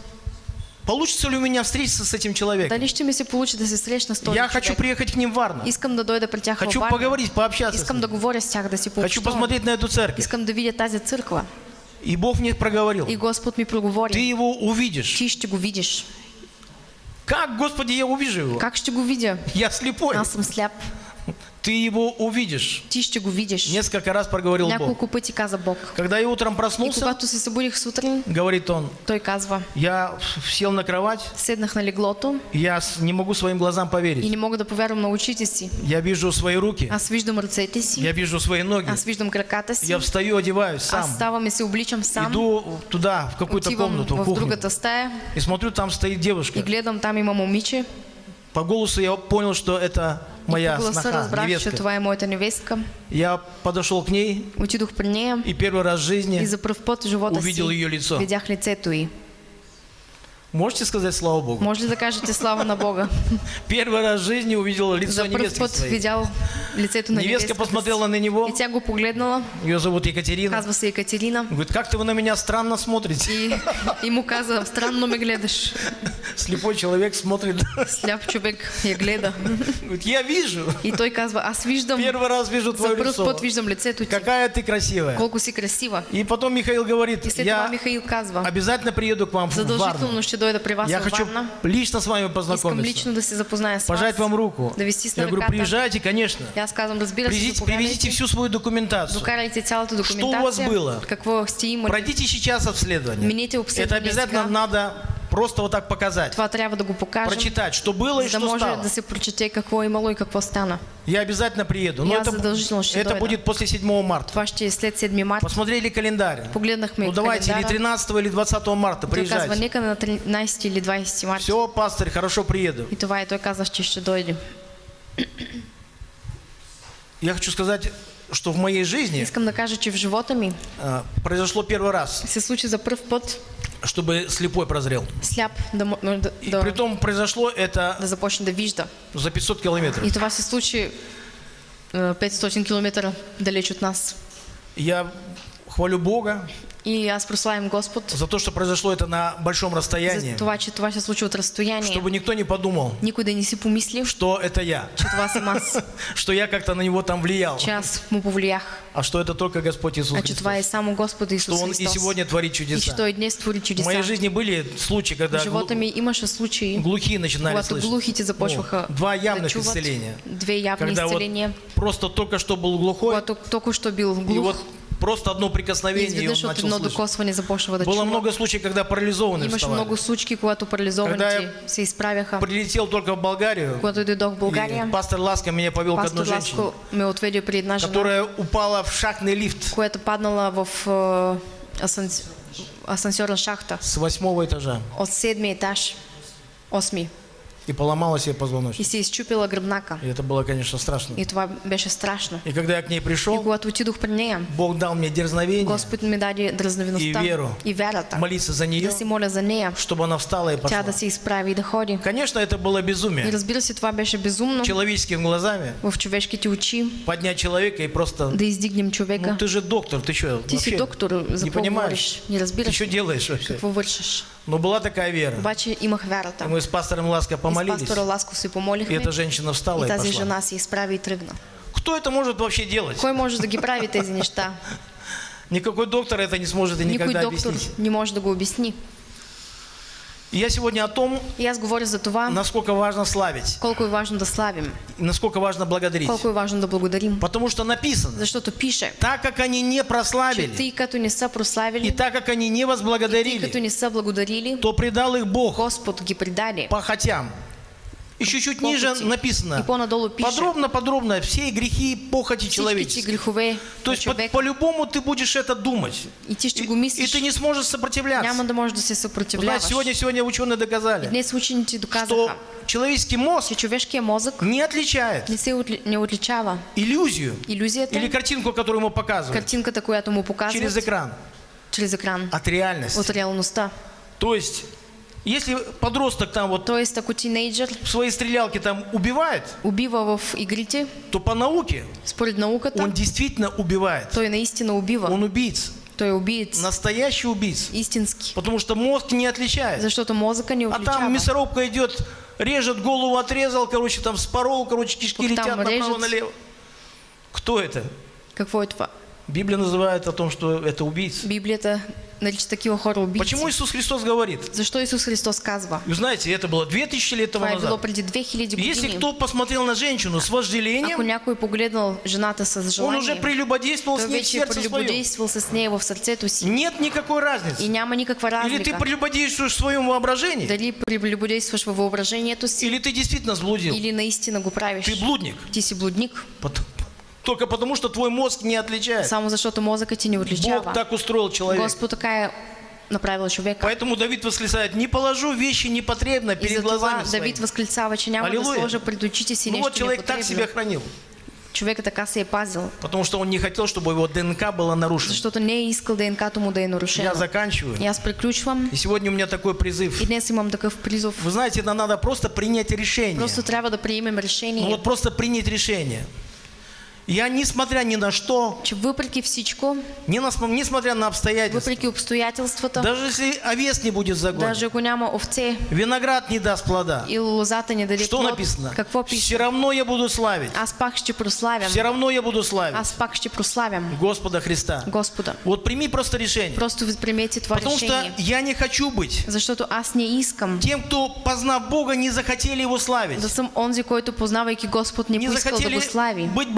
[SPEAKER 4] Получится ли у меня встретиться с этим человеком?
[SPEAKER 3] Дали ще ми се получи да се срещна с този
[SPEAKER 4] Я хочу приехать к ним в Варну.
[SPEAKER 3] Искам да дойда при тях
[SPEAKER 4] Хочу
[SPEAKER 3] Варна.
[SPEAKER 4] поговорить, пообщаться
[SPEAKER 3] Искам да говоря с тях, да си
[SPEAKER 4] Хочу посмотреть на эту церковь.
[SPEAKER 3] Искам да видя тази църква.
[SPEAKER 4] И Бог мне проговорил.
[SPEAKER 3] И Господ ми
[SPEAKER 4] Ты
[SPEAKER 3] проговори.
[SPEAKER 4] его увидишь.
[SPEAKER 3] Ти ще го видиш.
[SPEAKER 4] Как, Господи, я увижу его?
[SPEAKER 3] Как ще го видя?
[SPEAKER 4] Я слепой.
[SPEAKER 3] Аз съм сляп.
[SPEAKER 4] Ты его увидишь.
[SPEAKER 3] Ти ще го видиш.
[SPEAKER 4] Несколько раз проговорил Бог.
[SPEAKER 3] Няколко пъти каза Бог.
[SPEAKER 4] Когда я утром
[SPEAKER 3] И
[SPEAKER 4] проснулся,
[SPEAKER 3] когато се събудих сутрин,
[SPEAKER 4] говорит он,
[SPEAKER 3] той казва,
[SPEAKER 4] я сел на кровать,
[SPEAKER 3] седнах на леглото
[SPEAKER 4] я с- не могу своим глазам
[SPEAKER 3] и
[SPEAKER 4] поверить.
[SPEAKER 3] не мога да повярвам на очите си.
[SPEAKER 4] Я вижу свои руки,
[SPEAKER 3] Аз виждам ръцете си,
[SPEAKER 4] я вижу свои ноги.
[SPEAKER 3] аз виждам краката си,
[SPEAKER 4] Я встаю, одеваюсь
[SPEAKER 3] аз
[SPEAKER 4] сам.
[SPEAKER 3] ставам и се обличам сам,
[SPEAKER 4] Иду туда, в какую-то комнату, в
[SPEAKER 3] в
[SPEAKER 4] кухню.
[SPEAKER 3] другата стая
[SPEAKER 4] И смотрю, там стоит
[SPEAKER 3] и
[SPEAKER 4] девушка.
[SPEAKER 3] гледам там има момиче.
[SPEAKER 4] По голосу я понял, что это моя сноха, невестка.
[SPEAKER 3] това е моята невестка.
[SPEAKER 4] Я подошел к ней
[SPEAKER 3] Отидох при нея
[SPEAKER 4] и первый раз в
[SPEAKER 3] и
[SPEAKER 4] жизни
[SPEAKER 3] за пръв път в живота
[SPEAKER 4] увидел ее лицо.
[SPEAKER 3] видях лицето й.
[SPEAKER 4] Можете сказать слава Богу?
[SPEAKER 3] Може ли да кажете слава на Бога? *laughs*
[SPEAKER 4] Первый раз в жизни увидел лицо
[SPEAKER 3] За пръв
[SPEAKER 4] невестки
[SPEAKER 3] път
[SPEAKER 4] своей.
[SPEAKER 3] видял лицето на
[SPEAKER 4] Невестка посмотрела на него,
[SPEAKER 3] И тя го погледнала,
[SPEAKER 4] ее зовут Екатерина.
[SPEAKER 3] казва се Екатерина.
[SPEAKER 4] Говорит, как-то вы на меня странно смотрите.
[SPEAKER 3] И, *laughs* и му каза, странно ме гледаш.
[SPEAKER 4] Слепой человек смотрит.
[SPEAKER 3] Сляп човек я гледа.
[SPEAKER 4] Говорит, я вижу.
[SPEAKER 3] И той казва, аз виждам,
[SPEAKER 4] Первый раз вижу
[SPEAKER 3] за
[SPEAKER 4] твое лицо.
[SPEAKER 3] път виждам лицето ти.
[SPEAKER 4] Какая ты красивая.
[SPEAKER 3] Колко си красива.
[SPEAKER 4] И потом Михаил говорит, я
[SPEAKER 3] Михаил казва,
[SPEAKER 4] обязательно приеду к вам в Варну.
[SPEAKER 3] задължително ще дойда при вас
[SPEAKER 4] Я хочу лично с вами познакомиться.
[SPEAKER 3] лично да се запозная с
[SPEAKER 4] Пожать вам руку.
[SPEAKER 3] Ви
[SPEAKER 4] Я говорю, приезжайте, конечно.
[SPEAKER 3] Разбира се,
[SPEAKER 4] Привезите, привезите всю свою документацию.
[SPEAKER 3] Докарайте цялата
[SPEAKER 4] Что у вас было?
[SPEAKER 3] Какво сте имали.
[SPEAKER 4] Пройдите сейчас обследование.
[SPEAKER 3] Мините
[SPEAKER 4] Это
[SPEAKER 3] обследване
[SPEAKER 4] обязательно надо просто вот так показать.
[SPEAKER 3] Това трябва да го покажем.
[SPEAKER 4] Прочитать, что было и
[SPEAKER 3] да
[SPEAKER 4] что стало.
[SPEAKER 3] да се прочете какво е имало и какво стана.
[SPEAKER 4] Я обязательно приеду. Но это, это будет после 7 марта.
[SPEAKER 3] Това ще е след 7 марта.
[SPEAKER 4] Посмотрели календарь.
[SPEAKER 3] Погледнахме
[SPEAKER 4] Ну давайте, или
[SPEAKER 3] календара.
[SPEAKER 4] 13 или 20 марта
[SPEAKER 3] Той казва,
[SPEAKER 4] приезжайте.
[SPEAKER 3] нека на 13 или 20 марта.
[SPEAKER 4] Все, пастор, хорошо приеду.
[SPEAKER 3] И това е той каза, че ще дойде.
[SPEAKER 4] Я хочу сказать, что в моей жизни
[SPEAKER 3] Искам да кажа, че в живота ми
[SPEAKER 4] а, произошло первый раз,
[SPEAKER 3] се случи за първ път
[SPEAKER 4] чтобы слепой прозрел.
[SPEAKER 3] сляп да, мо- да,
[SPEAKER 4] И притом произошло это
[SPEAKER 3] започне вижда.
[SPEAKER 4] за 500 километров.
[SPEAKER 3] И това се случи е, 500 км далеч от нас.
[SPEAKER 4] Я хвалю Бога
[SPEAKER 3] И аз прославям Господ
[SPEAKER 4] за то, что произошло это на большом расстоянии,
[SPEAKER 3] за това, че това се случи от разстояние.
[SPEAKER 4] чтобы никто не подумал,
[SPEAKER 3] Никой да не си помисли,
[SPEAKER 4] что это я,
[SPEAKER 3] че това съм аз,
[SPEAKER 4] что я как-то на него там влиял,
[SPEAKER 3] че аз му повлиях,
[SPEAKER 4] а что это только Господь Иисус
[SPEAKER 3] а че това е
[SPEAKER 4] Христос,
[SPEAKER 3] само Господ
[SPEAKER 4] что Он и
[SPEAKER 3] Христос.
[SPEAKER 4] сегодня творит
[SPEAKER 3] И че
[SPEAKER 4] чудеса.
[SPEAKER 3] Той днес твори
[SPEAKER 4] В моей
[SPEAKER 3] чудеса.
[SPEAKER 4] жизни были случаи, когда
[SPEAKER 3] В живота ми имаше случаи,
[SPEAKER 4] глухие начинали слышать.
[SPEAKER 3] глухите започваха
[SPEAKER 4] Ну, два явных исцеления.
[SPEAKER 3] Две явни
[SPEAKER 4] Когда вот
[SPEAKER 3] изцеления.
[SPEAKER 4] просто только что был глухой,
[SPEAKER 3] Когато що бил
[SPEAKER 4] и
[SPEAKER 3] глух,
[SPEAKER 4] вот просто одно прикосновение, и он
[SPEAKER 3] изведнъж от
[SPEAKER 4] начал
[SPEAKER 3] едно
[SPEAKER 4] слышать.
[SPEAKER 3] докосване започва да
[SPEAKER 4] Было
[SPEAKER 3] чува.
[SPEAKER 4] много случаев, когда парализованные
[SPEAKER 3] Имаше
[SPEAKER 4] вставали.
[SPEAKER 3] много случаи, когато
[SPEAKER 4] Когда
[SPEAKER 3] парализованите се изправяха.
[SPEAKER 4] Прилетел только в Болгарию,
[SPEAKER 3] Когато дойдох в България,
[SPEAKER 4] пастор Ласка меня повел к одной женщине,
[SPEAKER 3] Ласко ме отведе при една жена,
[SPEAKER 4] которая упала в шахтный лифт
[SPEAKER 3] която паднала в асанс... асансьорна шахта
[SPEAKER 4] с восьмого этажа
[SPEAKER 3] от седми етаж, осми,
[SPEAKER 4] и поломала себе
[SPEAKER 3] и
[SPEAKER 4] позвоночник.
[SPEAKER 3] се изчупила гръбнака.
[SPEAKER 4] И это было, конечно, страшно.
[SPEAKER 3] И това беше страшно.
[SPEAKER 4] И когда я к ней
[SPEAKER 3] И
[SPEAKER 4] пришел,
[SPEAKER 3] когато отидох при нея,
[SPEAKER 4] Бог дал мне дерзновение
[SPEAKER 3] Господ ми даде дразновеността
[SPEAKER 4] И веру.
[SPEAKER 3] и вярата
[SPEAKER 4] молиться за нее,
[SPEAKER 3] да се моля за нея,
[SPEAKER 4] чтобы она встала и
[SPEAKER 3] тя
[SPEAKER 4] пошла.
[SPEAKER 3] да се изправи и да ходи.
[SPEAKER 4] Конечно, это было
[SPEAKER 3] И
[SPEAKER 4] безумие.
[SPEAKER 3] разбира се, това беше безумно
[SPEAKER 4] Человеческими глазами
[SPEAKER 3] в човешките очи
[SPEAKER 4] поднять человека и просто...
[SPEAKER 3] да издигнем човека.
[SPEAKER 4] Ну ты же доктор, ты что?
[SPEAKER 3] Ти си доктор, за
[SPEAKER 4] не понимаешь?
[SPEAKER 3] Не
[SPEAKER 4] Ты
[SPEAKER 3] разбираш
[SPEAKER 4] что делаешь вообще?
[SPEAKER 3] какво вършиш.
[SPEAKER 4] Но была такая вера.
[SPEAKER 3] Обаче имах вярата.
[SPEAKER 4] И мы с пастором Ласка
[SPEAKER 3] И с
[SPEAKER 4] помолились,
[SPEAKER 3] пастора Ласко се
[SPEAKER 4] и
[SPEAKER 3] помолихме.
[SPEAKER 4] эта женщина встала
[SPEAKER 3] И
[SPEAKER 4] и
[SPEAKER 3] тази
[SPEAKER 4] пошла.
[SPEAKER 3] жена се изправи и тръгна.
[SPEAKER 4] Кто это может вообще делать?
[SPEAKER 3] Кой може да ги прави тези неща? *laughs*
[SPEAKER 4] Никакой доктор это не сможет и
[SPEAKER 3] Никой
[SPEAKER 4] никогда
[SPEAKER 3] доктор
[SPEAKER 4] объяснить.
[SPEAKER 3] не може да го обясни.
[SPEAKER 4] И я сегодня о том,
[SPEAKER 3] И аз говоря за това,
[SPEAKER 4] насколько важно славить,
[SPEAKER 3] колко е важно да славим,
[SPEAKER 4] и насколько важно благодарить.
[SPEAKER 3] колко е важно да благодарим.
[SPEAKER 4] Потому что написано,
[SPEAKER 3] Защото пише,
[SPEAKER 4] так как они не прославили,
[SPEAKER 3] като не са
[SPEAKER 4] и так как они не
[SPEAKER 3] тъй като
[SPEAKER 4] возблагодарили,
[SPEAKER 3] не са благодарили,
[SPEAKER 4] то предал их Бог
[SPEAKER 3] Господ ги предаде.
[SPEAKER 4] похотям. И чуть-чуть ниже написано, подробно-подробно, все грехи и похоти человеческие. То есть по-любому ты будешь это думать.
[SPEAKER 3] И
[SPEAKER 4] И, ты не сможешь сопротивляться.
[SPEAKER 3] Няма да можеш да се
[SPEAKER 4] сегодня, сегодня ученые доказали,
[SPEAKER 3] Днес
[SPEAKER 4] что человеческий мозг
[SPEAKER 3] че човешкият мозък
[SPEAKER 4] не отличает
[SPEAKER 3] не се отли- не отличава
[SPEAKER 4] иллюзию
[SPEAKER 3] иллюзията,
[SPEAKER 4] или картинку, которую ему показывают
[SPEAKER 3] картинката, която му
[SPEAKER 4] через
[SPEAKER 3] показват
[SPEAKER 4] экран
[SPEAKER 3] чрез екран
[SPEAKER 4] от реальности.
[SPEAKER 3] от реалността.
[SPEAKER 4] То есть, если подросток там вот
[SPEAKER 3] Тоест, ако тинейджър
[SPEAKER 4] в своей стрелялке там убивает,
[SPEAKER 3] убива в игрите,
[SPEAKER 4] то по науке
[SPEAKER 3] според науката,
[SPEAKER 4] он действительно убивает.
[SPEAKER 3] той наистина убива.
[SPEAKER 4] Он убийца.
[SPEAKER 3] Той е убиец.
[SPEAKER 4] Настоящий убийца.
[SPEAKER 3] Истински.
[SPEAKER 4] Потому что мозг не отличает.
[SPEAKER 3] Защото мозъка ни
[SPEAKER 4] А
[SPEAKER 3] отличава.
[SPEAKER 4] там мясорубка идет, режет голову, отрезал, короче, там спорол, короче, кишки
[SPEAKER 3] там
[SPEAKER 4] летят направо-налево. Кто это?
[SPEAKER 3] Какво е това?
[SPEAKER 4] Библия называет о том, что это убийца.
[SPEAKER 3] Библията нарича такива хора убийци.
[SPEAKER 4] Почему Иисус Христос говорит?
[SPEAKER 3] Защо Исус Христос казва?
[SPEAKER 4] Вы знаете, это было 2000 лет тому назад.
[SPEAKER 3] преди 2000 години.
[SPEAKER 4] Если кто посмотрел на женщину с
[SPEAKER 3] Ако
[SPEAKER 4] вожделением,
[SPEAKER 3] някой погледнал жената с
[SPEAKER 4] он
[SPEAKER 3] желание,
[SPEAKER 4] уже прелюбодействовал с ней в сердце
[SPEAKER 3] с нея в сърцето си.
[SPEAKER 4] Нет никакой
[SPEAKER 3] И
[SPEAKER 4] разницы.
[SPEAKER 3] няма никаква
[SPEAKER 4] Или ты
[SPEAKER 3] разлика.
[SPEAKER 4] прелюбодействуешь в своем воображении,
[SPEAKER 3] Дали прелюбодействаш във въображението си,
[SPEAKER 4] или ты действительно сблудил.
[SPEAKER 3] или наистина го правиш.
[SPEAKER 4] Ты блудник.
[SPEAKER 3] Ти си блудник,
[SPEAKER 4] Пот- Только потому, что твой мозг не отличает.
[SPEAKER 3] само защото мозъкът ти не
[SPEAKER 4] Бог
[SPEAKER 3] отличава.
[SPEAKER 4] так устроил человека.
[SPEAKER 3] Господ така е направил човека.
[SPEAKER 4] Поэтому Давид восклицает, не положу вещи непотребно
[SPEAKER 3] И
[SPEAKER 4] перед глазами
[SPEAKER 3] Давид
[SPEAKER 4] своими.
[SPEAKER 3] възклицава, че няма да
[SPEAKER 4] Алилуя.
[SPEAKER 3] сложа пред очите си
[SPEAKER 4] Ну вот человек так себя хранил,
[SPEAKER 3] Човека така се е пазил,
[SPEAKER 4] потому что он не хотел, чтобы его ДНК было нарушено.
[SPEAKER 3] защото не искал ДНК-то му да е нарушено.
[SPEAKER 4] Я заканчиваю.
[SPEAKER 3] И аз приключвам.
[SPEAKER 4] И сегодня у меня такой призыв.
[SPEAKER 3] И днес имам такъв призов.
[SPEAKER 4] Вы знаете, это надо просто принять решение.
[SPEAKER 3] Просто трябва да приемем
[SPEAKER 4] Ну
[SPEAKER 3] решение,
[SPEAKER 4] вот просто принять решение. Я, несмотря ни на что,
[SPEAKER 3] че въпреки всичко,
[SPEAKER 4] ни на, несмотря на обстоятельства,
[SPEAKER 3] въпреки обстоятелствата,
[SPEAKER 4] даже если овес не будет загон,
[SPEAKER 3] даже ако няма овце
[SPEAKER 4] виноград не даст плода,
[SPEAKER 3] и лозата не даде
[SPEAKER 4] что
[SPEAKER 3] плод,
[SPEAKER 4] написано?
[SPEAKER 3] какво
[SPEAKER 4] Все
[SPEAKER 3] пише?
[SPEAKER 4] равно я буду славить.
[SPEAKER 3] Аз пак ще прославям.
[SPEAKER 4] Все равно я буду славить
[SPEAKER 3] Аз пак ще прославям
[SPEAKER 4] Господа Христа.
[SPEAKER 3] Господа.
[SPEAKER 4] Вот прими просто решение.
[SPEAKER 3] Просто приемете това
[SPEAKER 4] Потому что
[SPEAKER 3] решение.
[SPEAKER 4] я не хочу быть
[SPEAKER 3] Защото аз не искам
[SPEAKER 4] тем, кто, познав Бога, не захотели Его славить.
[SPEAKER 3] да съм онзи, който познавайки Господ не
[SPEAKER 4] Не
[SPEAKER 3] поискал да го слави.
[SPEAKER 4] быть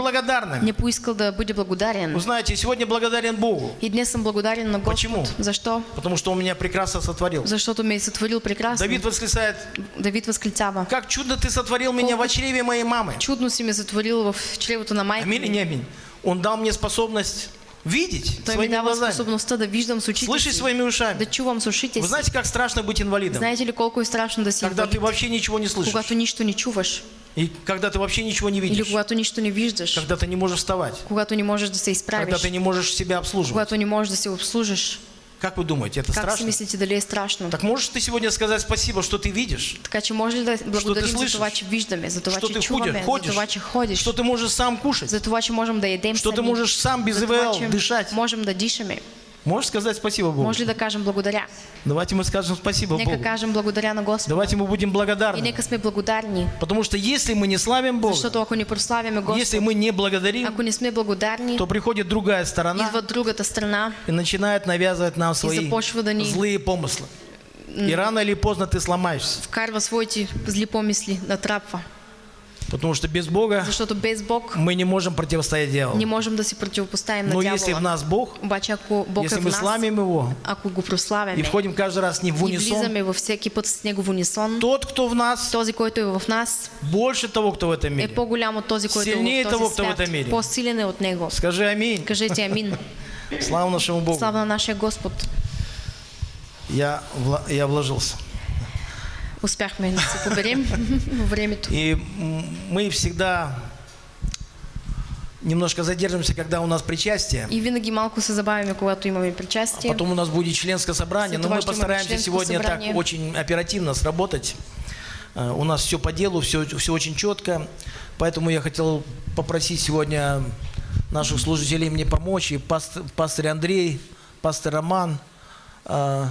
[SPEAKER 4] благодарными.
[SPEAKER 3] Не поискал да бъде благодарен.
[SPEAKER 4] Вы знаете, сегодня благодарен Богу,
[SPEAKER 3] И днес съм благодарен на Господ.
[SPEAKER 4] Почему?
[SPEAKER 3] Защо?
[SPEAKER 4] потому что Он меня прекрасно сотворил.
[SPEAKER 3] Защото ме е сътворил прекрасно.
[SPEAKER 4] Давид восклицает,
[SPEAKER 3] Давид възклицава.
[SPEAKER 4] как чудно ты сотворил меня в чреве моей мамы.
[SPEAKER 3] Чудно си ме затворил в чревото на майка
[SPEAKER 4] Аминь не аминь? Он дал мне способность видеть
[SPEAKER 3] ми
[SPEAKER 4] своими глазами,
[SPEAKER 3] способността да виждам с
[SPEAKER 4] слышать своими
[SPEAKER 3] да
[SPEAKER 4] ушами.
[SPEAKER 3] чувам с ушите
[SPEAKER 4] Вы знаете, как страшно быть инвалидом?
[SPEAKER 3] Знаете ли колко страшно да
[SPEAKER 4] Когда ты
[SPEAKER 3] инвалид?
[SPEAKER 4] вообще ничего не слышишь.
[SPEAKER 3] Когато нищо не чуваш.
[SPEAKER 4] И когда ты вообще ничего не
[SPEAKER 3] Или
[SPEAKER 4] видишь.
[SPEAKER 3] когато нищо не виждаш.
[SPEAKER 4] Когда ты не можешь вставать.
[SPEAKER 3] Когато не можеш да се
[SPEAKER 4] Когда
[SPEAKER 3] изправиш.
[SPEAKER 4] ты не можешь себя обслуживать.
[SPEAKER 3] Когато не можеш да се обслужиш.
[SPEAKER 4] Как вы думаете, это
[SPEAKER 3] Как
[SPEAKER 4] страшно?
[SPEAKER 3] мислите дали страшно?
[SPEAKER 4] Так можешь ты сегодня сказать спасибо, что ты видишь?
[SPEAKER 3] Така че може ли да благодарим за
[SPEAKER 4] слышиш?
[SPEAKER 3] това, че виждаме, за това,
[SPEAKER 4] Что ты
[SPEAKER 3] чуваме,
[SPEAKER 4] ходишь,
[SPEAKER 3] за
[SPEAKER 4] ходишь?
[SPEAKER 3] това, че ходиш,
[SPEAKER 4] Что ты можешь сам кушать?
[SPEAKER 3] за това, че можем да едем
[SPEAKER 4] Что ты
[SPEAKER 3] сами,
[SPEAKER 4] можешь сам без ИВЛ дышать?
[SPEAKER 3] можем да дишаме.
[SPEAKER 4] Можешь сказать спасибо Богу?
[SPEAKER 3] Може ли да кажем благодаря?
[SPEAKER 4] Давайте мы скажем спасибо
[SPEAKER 3] Нека
[SPEAKER 4] Богу.
[SPEAKER 3] кажем благодаря на Господа.
[SPEAKER 4] Давайте мы будем
[SPEAKER 3] И
[SPEAKER 4] благодарны.
[SPEAKER 3] нека сме благодарни,
[SPEAKER 4] Потому что если мы не славим Бога,
[SPEAKER 3] защото ако не прославяме
[SPEAKER 4] если
[SPEAKER 3] Господа,
[SPEAKER 4] мы не благодарим,
[SPEAKER 3] ако не сме благодарни,
[SPEAKER 4] то приходит другая сторона
[SPEAKER 3] идва другата страна
[SPEAKER 4] и начинает навязывать нам свои
[SPEAKER 3] да ни-
[SPEAKER 4] злые помыслы. И рано или поздно ты сломаешься.
[SPEAKER 3] вкарва своите зли помисли, натрапва.
[SPEAKER 4] Потому что без Бога
[SPEAKER 3] Защото без Бог
[SPEAKER 4] мы не можем противостоять дьяволу.
[SPEAKER 3] не можем да се противопоставим на
[SPEAKER 4] Но если в нас Бог,
[SPEAKER 3] Обаче ако Бог
[SPEAKER 4] если
[SPEAKER 3] е в
[SPEAKER 4] мы
[SPEAKER 3] нас,
[SPEAKER 4] славим Его
[SPEAKER 3] ако го
[SPEAKER 4] и входим каждый раз Ним в
[SPEAKER 3] и
[SPEAKER 4] унисон,
[SPEAKER 3] влизаме във всеки път с него в унисон,
[SPEAKER 4] тот, кто в нас,
[SPEAKER 3] този, който е в нас,
[SPEAKER 4] больше того, кто в этом
[SPEAKER 3] е
[SPEAKER 4] мире.
[SPEAKER 3] по-голям от този, който е в
[SPEAKER 4] того,
[SPEAKER 3] този
[SPEAKER 4] кто в этом мире.
[SPEAKER 3] По-силен е от него.
[SPEAKER 4] Скажи аминь.
[SPEAKER 3] Кажете амин. *laughs*
[SPEAKER 4] Слава нашему Богу.
[SPEAKER 3] Слава на нашия Господ.
[SPEAKER 4] Я, я вложился.
[SPEAKER 3] Успяхме да се поберем *laughs* във времето.
[SPEAKER 4] И мы всегда немножко задержимся, когда у нас причастие.
[SPEAKER 3] И винаги малко се забавяме, когато имаме причастие.
[SPEAKER 4] Потом у нас будет членское собрание,
[SPEAKER 3] След
[SPEAKER 4] но мы постараемся сегодня
[SPEAKER 3] собрание.
[SPEAKER 4] так очень оперативно сработать. Э, У нас все по делу, все, все очень четко. Поэтому я хотел попросить сегодня наших служителей мне помочь. И пастор, пастор Андрей, пастор Роман, э,